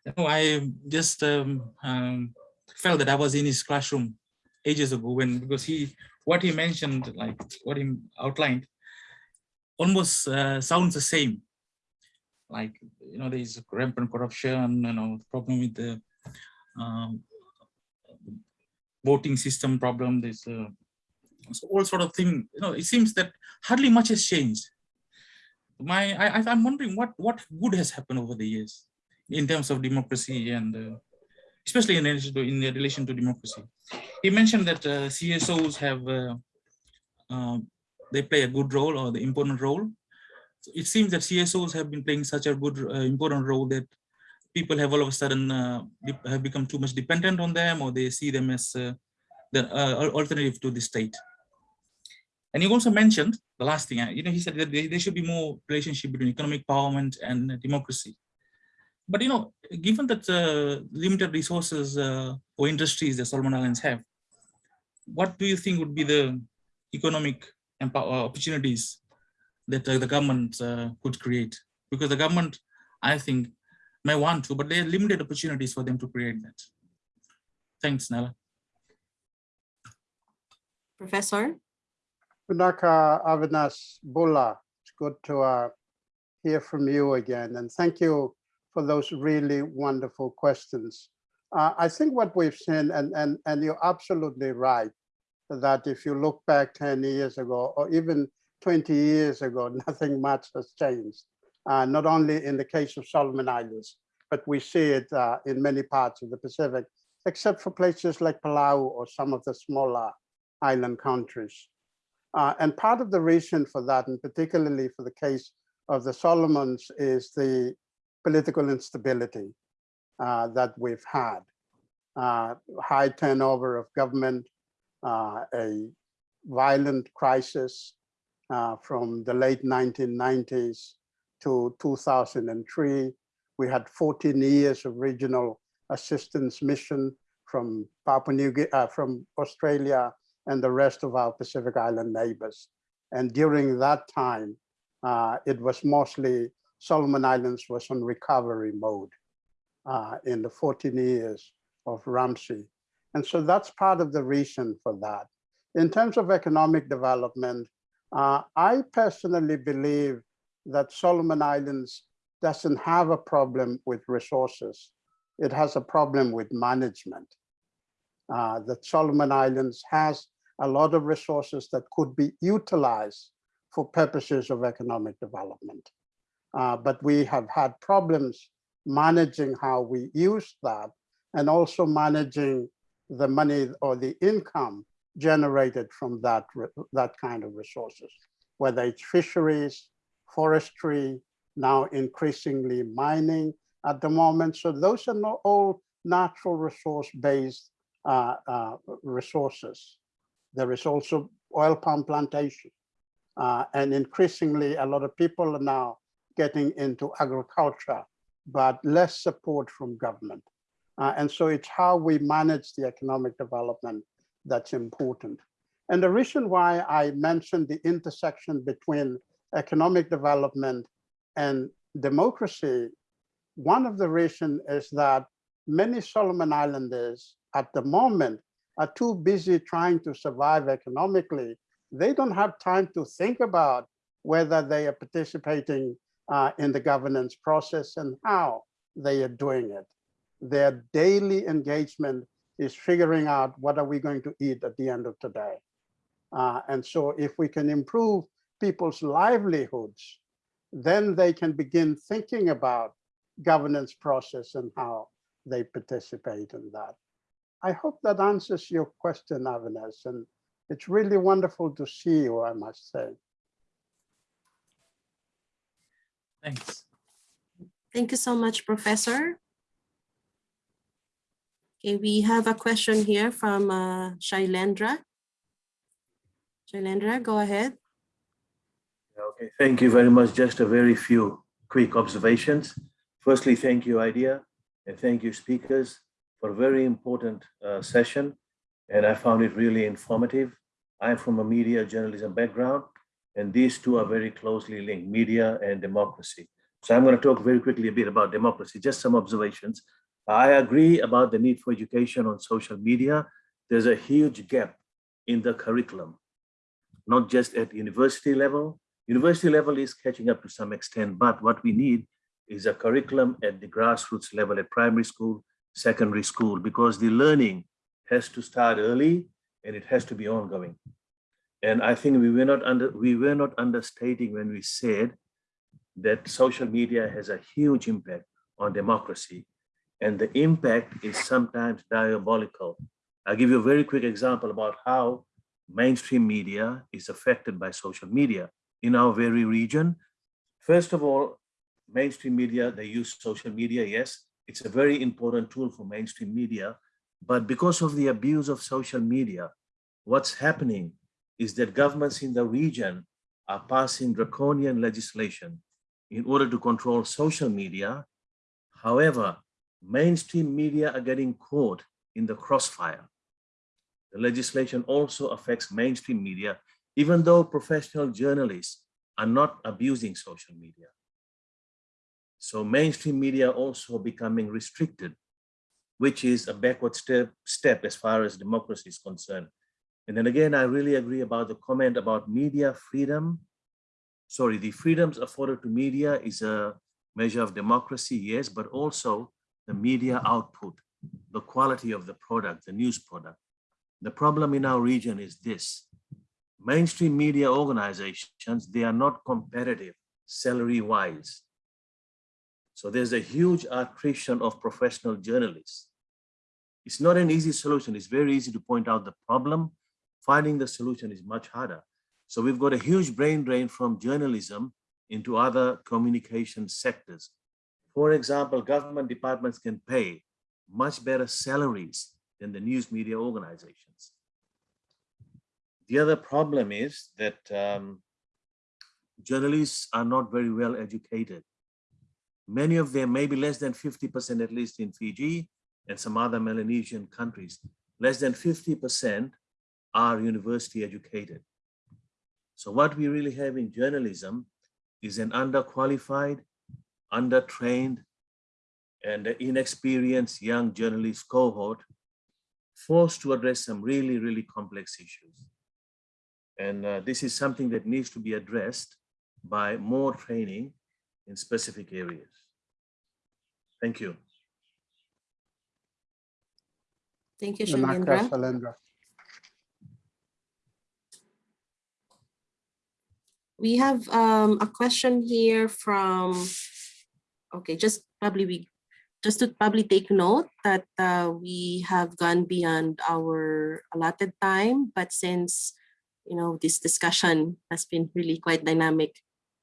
You know, I just um, um, felt that I was in his classroom ages ago when, because he, what he mentioned, like what he outlined, almost uh, sounds the same. Like, you know, there's rampant corruption, you know, problem with the um, voting system problem, there's uh, all sort of thing, you know, it seems that hardly much has changed. My, I, I'm wondering what, what good has happened over the years in terms of democracy and uh, especially in relation to, in relation to democracy. He mentioned that uh, CSOs have, uh, uh, they play a good role or the important role. It seems that CSOs have been playing such a good, uh, important role that people have all of a sudden uh, have become too much dependent on them or they see them as the alternative to the state. And he also mentioned the last thing, uh, you know, he said that there, should be more relationship between economic empowerment and uh, democracy. But, you know, given that uh, limited resources uh, or industries that Solomon Islands have, what do you think would be the economic opportunities that uh, the government uh, could create? Because the government, I think, may want to, but there are limited opportunities for them to create that. Thanks, Naila. Professor? Punaka Avinash Bula, it's good to uh, hear from you again. And thank you for those really wonderful questions. Uh, I think what we've seen, and, and, and you're absolutely right, that if you look back 10 years ago, or even 20 years ago, nothing much has changed. Uh, not only in the case of Solomon Islands, but we see it uh, in many parts of the Pacific, except for places like Palau or some of the smaller island countries. Uh, and part of the reason for that, and particularly for the case of the Solomons, is the political instability uh, that we've had. Uh, high turnover of government, uh, a violent crisis uh, from the late 1990s to 2003. We had 14 years of regional assistance mission from Papua New Guinea, uh, from Australia and the rest of our Pacific Island neighbors. And during that time, uh, it was mostly Solomon Islands was on recovery mode uh, in the 14 years of RAMSI. And so that's part of the reason for that. In terms of economic development, uh, I personally believe that Solomon Islands doesn't have a problem with resources. It has a problem with management. Uh, that Solomon Islands has a lot of resources that could be utilized for purposes of economic development. Uh, but we have had problems managing how we use that and also managing the money or the income generated from that, that kind of resources, whether it's fisheries, forestry, now increasingly mining at the moment. So those are not all natural resource-based uh, uh, resources. There is also oil palm plantation. Uh, and increasingly, a lot of people are now getting into agriculture, but less support from government. Uh, and so it's how we manage the economic development that's important. And the reason why I mentioned the intersection between economic development and democracy, one of the reasons is that many Solomon Islanders at the moment are too busy trying to survive economically. They don't have time to think about whether they are participating uh, in the governance process and how they are doing it. Their daily engagement is figuring out what are we going to eat at the end of today. Uh, and so if we can improve people's livelihoods, then they can begin thinking about governance process and how they participate in that. I hope that answers your question, Avinash, and it's really wonderful to see you, I must say. Thanks. Thank you so much, Professor. Okay, we have a question here from uh, Shailendra. Shailendra, go ahead. Okay, thank you very much. Just a very few quick observations. Firstly, thank you, IDEA, and thank you, speakers, for a very important uh, session. And I found it really informative. I'm from a media journalism background, and these two are very closely linked, media and democracy. So I'm going to talk very quickly a bit about democracy, just some observations. I agree about the need for education on social media. There's a huge gap in the curriculum, not just at university level. University level is catching up to some extent, but what we need is a curriculum at the grassroots level at primary school, secondary school, because the learning has to start early and it has to be ongoing. And I think we were not under we were not understating when we said that social media has a huge impact on democracy and the impact is sometimes diabolical. I'll give you a very quick example about how mainstream media is affected by social media in our very region. First of all, mainstream media, they use social media, yes, it's a very important tool for mainstream media, but because of the abuse of social media, what's happening is that governments in the region are passing draconian legislation in order to control social media. However, mainstream media are getting caught in the crossfire. The legislation also affects mainstream media, even though professional journalists are not abusing social media. So mainstream media also becoming restricted, which is a backward step, step as far as democracy is concerned. And then again, I really agree about the comment about media freedom. Sorry, the freedoms afforded to media is a measure of democracy, yes, but also the media output, the quality of the product, the news product. The problem in our region is this. Mainstream media organizations, they are not competitive salary-wise. So there's a huge attrition of professional journalists. It's not an easy solution. It's very easy to point out the problem. Finding the solution is much harder. So we've got a huge brain drain from journalism into other communication sectors. For example, government departments can pay much better salaries than the news media organizations. The other problem is that um, journalists are not very well educated. Many of them, maybe less than 50% at least in Fiji and some other Melanesian countries, less than 50% are university educated. So what we really have in journalism is an underqualified, undertrained, and inexperienced young journalist cohort forced to address some really, really complex issues. And uh, this is something that needs to be addressed by more training in specific areas. Thank you. Thank you, Vinaka Shailendra. Shailendra. We have um, a question here from, okay, just probably we, just to probably take note that uh, we have gone beyond our allotted time, but since, you know, this discussion has been really quite dynamic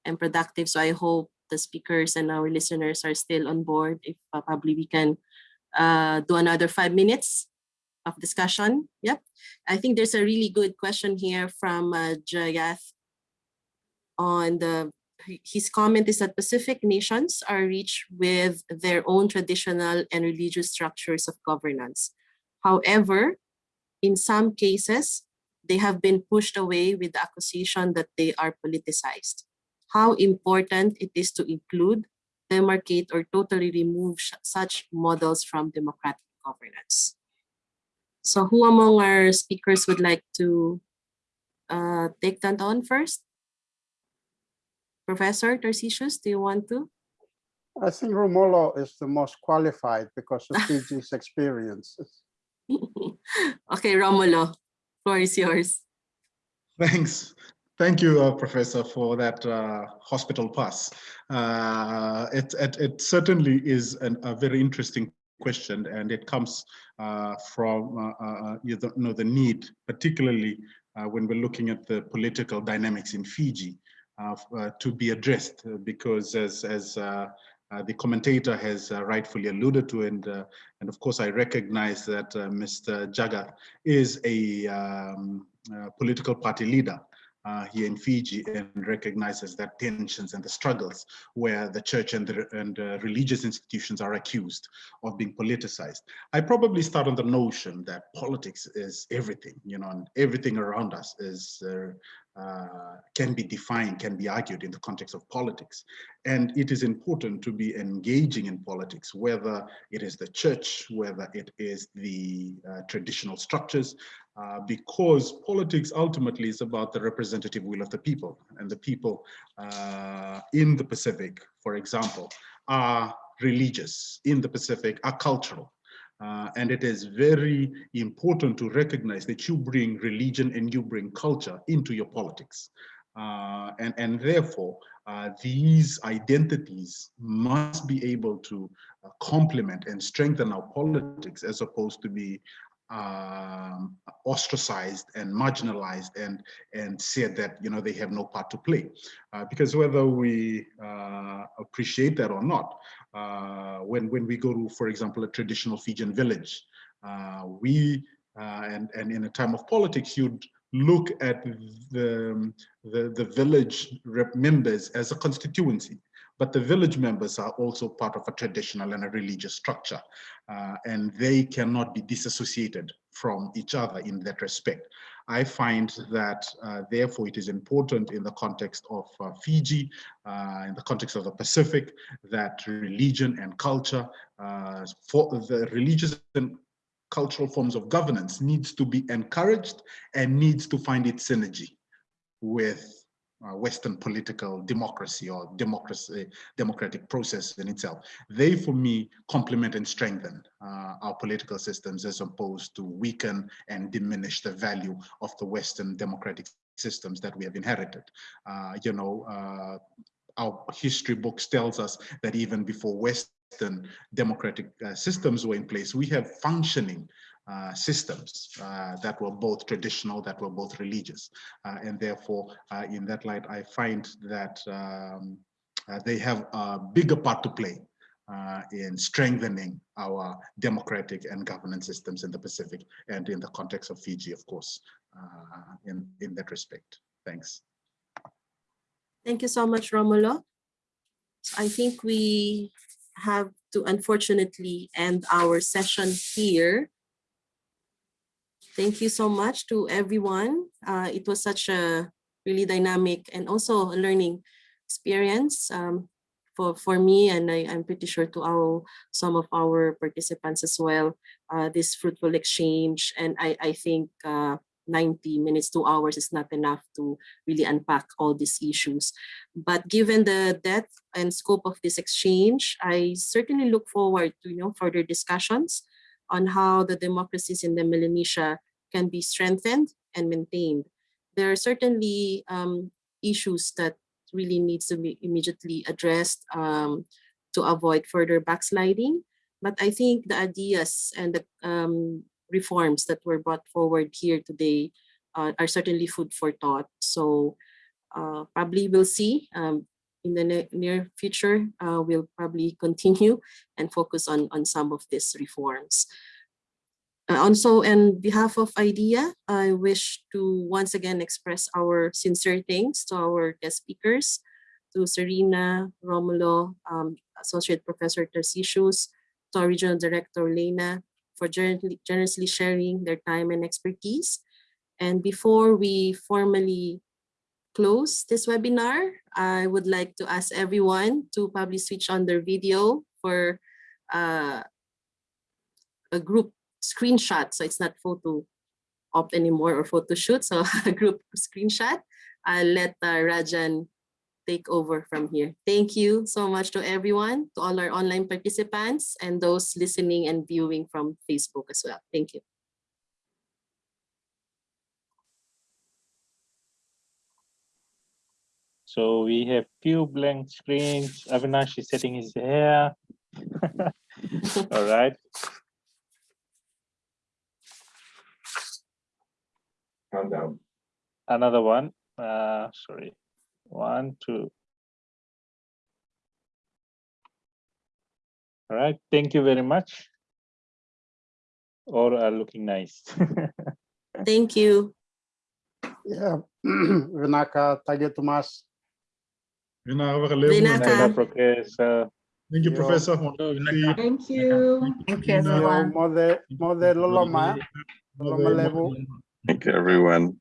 and productive, so I hope the speakers and our listeners are still on board. If uh, probably we can uh, do another five minutes of discussion. Yep. I think there's a really good question here from uh, Jayath on the his comment is that Pacific nations are rich with their own traditional and religious structures of governance. However, in some cases, they have been pushed away with the accusation that they are politicized. How important it is to include, demarcate, or totally remove such models from democratic governance. So who among our speakers would like to uh, take that on first? Professor Tarcisius, do you want to? I think Romulo is the most qualified because of Fiji's experiences. okay, Romulo, floor is yours. Thanks. Thank you, uh, Professor, for that uh, hospital pass. Uh, it, it, it certainly is an, a very interesting question, and it comes uh, from uh, uh, you know the need, particularly when we're looking at the political dynamics in Fiji, to be addressed. Because as as the commentator has rightfully alluded to, and and of course I recognize that Mr. Jagat is a um, political party leader uh, here in Fiji and recognizes that tensions and the struggles where the church and the and, uh, religious institutions are accused of being politicized. I probably start on the notion that politics is everything, you know, and everything around us is uh, uh, can be defined, can be argued in the context of politics. And it is important to be engaging in politics, whether it is the church, whether it is the uh, traditional structures, uh, because politics ultimately is about the representative will of the people. And the people uh, in the Pacific, for example, are religious, in the Pacific are cultural. Uh, and it is very important to recognize that you bring religion and you bring culture into your politics. Uh, and, and therefore, uh, these identities must be able to uh, complement and strengthen our politics as opposed to be um, ostracized and marginalized and and said that you know they have no part to play uh, because whether we uh, appreciate that or not when when we go to for example a traditional Fijian village uh, we uh, and and in a time of politics you'd look at the the, the village members as a constituency but the village members are also part of a traditional and a religious structure, uh, and they cannot be disassociated from each other in that respect. I find that uh, therefore it is important in the context of uh, Fiji, uh, in the context of the Pacific, that religion and culture, uh, for the religious and cultural forms of governance needs to be encouraged and needs to find its synergy with uh, Western political democracy or democracy, democratic process in itself. They, for me, complement and strengthen uh, our political systems as opposed to weaken and diminish the value of the Western democratic systems that we have inherited. Uh, you know, uh, our history books tells us that even before Western democratic uh, systems were in place, we have functioning uh, systems uh, that were both traditional, that were both religious. Uh, and therefore, uh, in that light, I find that um, uh, they have a bigger part to play in strengthening our democratic and governance systems in the Pacific and in the context of Fiji, of course, in, in that respect. Thanks. Thank you so much, Romulo. I think we have to unfortunately end our session here. Thank you so much to everyone. Uh, it was such a really dynamic and also a learning experience um, for, for me and I, I'm pretty sure to our some of our participants as well. Uh, this fruitful exchange and I, I think uh, 90 minutes, two hours is not enough to really unpack all these issues. But given the depth and scope of this exchange, I certainly look forward to you know further discussions on how the democracies in the Melanesia can be strengthened and maintained. There are certainly um, issues that really needs to be immediately addressed um, to avoid further backsliding. But I think the ideas and the um, reforms that were brought forward here today uh, are certainly food for thought. So uh, probably we'll see um, in the near future, uh, we'll probably continue and focus on, on some of these reforms. Uh, also, on behalf of IDEA, I wish to once again express our sincere thanks to our guest speakers, to Serena, Romulo, um, Associate Professor Tarcisius, to our Regional Director, Leena, for generously sharing their time and expertise. And before we formally close this webinar, I would like to ask everyone to probably switch on their video for uh, a group screenshot. So it's not photo op anymore or photo shoot. So a group screenshot. I'll let uh, Rajan take over from here. Thank you so much to everyone, to all our online participants and those listening and viewing from Facebook as well. Thank you. So we have few blank screens. Avinash is setting his hair. All right. Countdown. Another one. Uh, sorry. One, two. All right. Thank you very much. All are looking nice. Thank you. Yeah, Vinaka, thank you, Tomas. Vinaka. Vinaka. Professor. Thank you, Professor. Thank you. Thank you, everyone. mode, mode loloma, loloma levu. Thank you, everyone.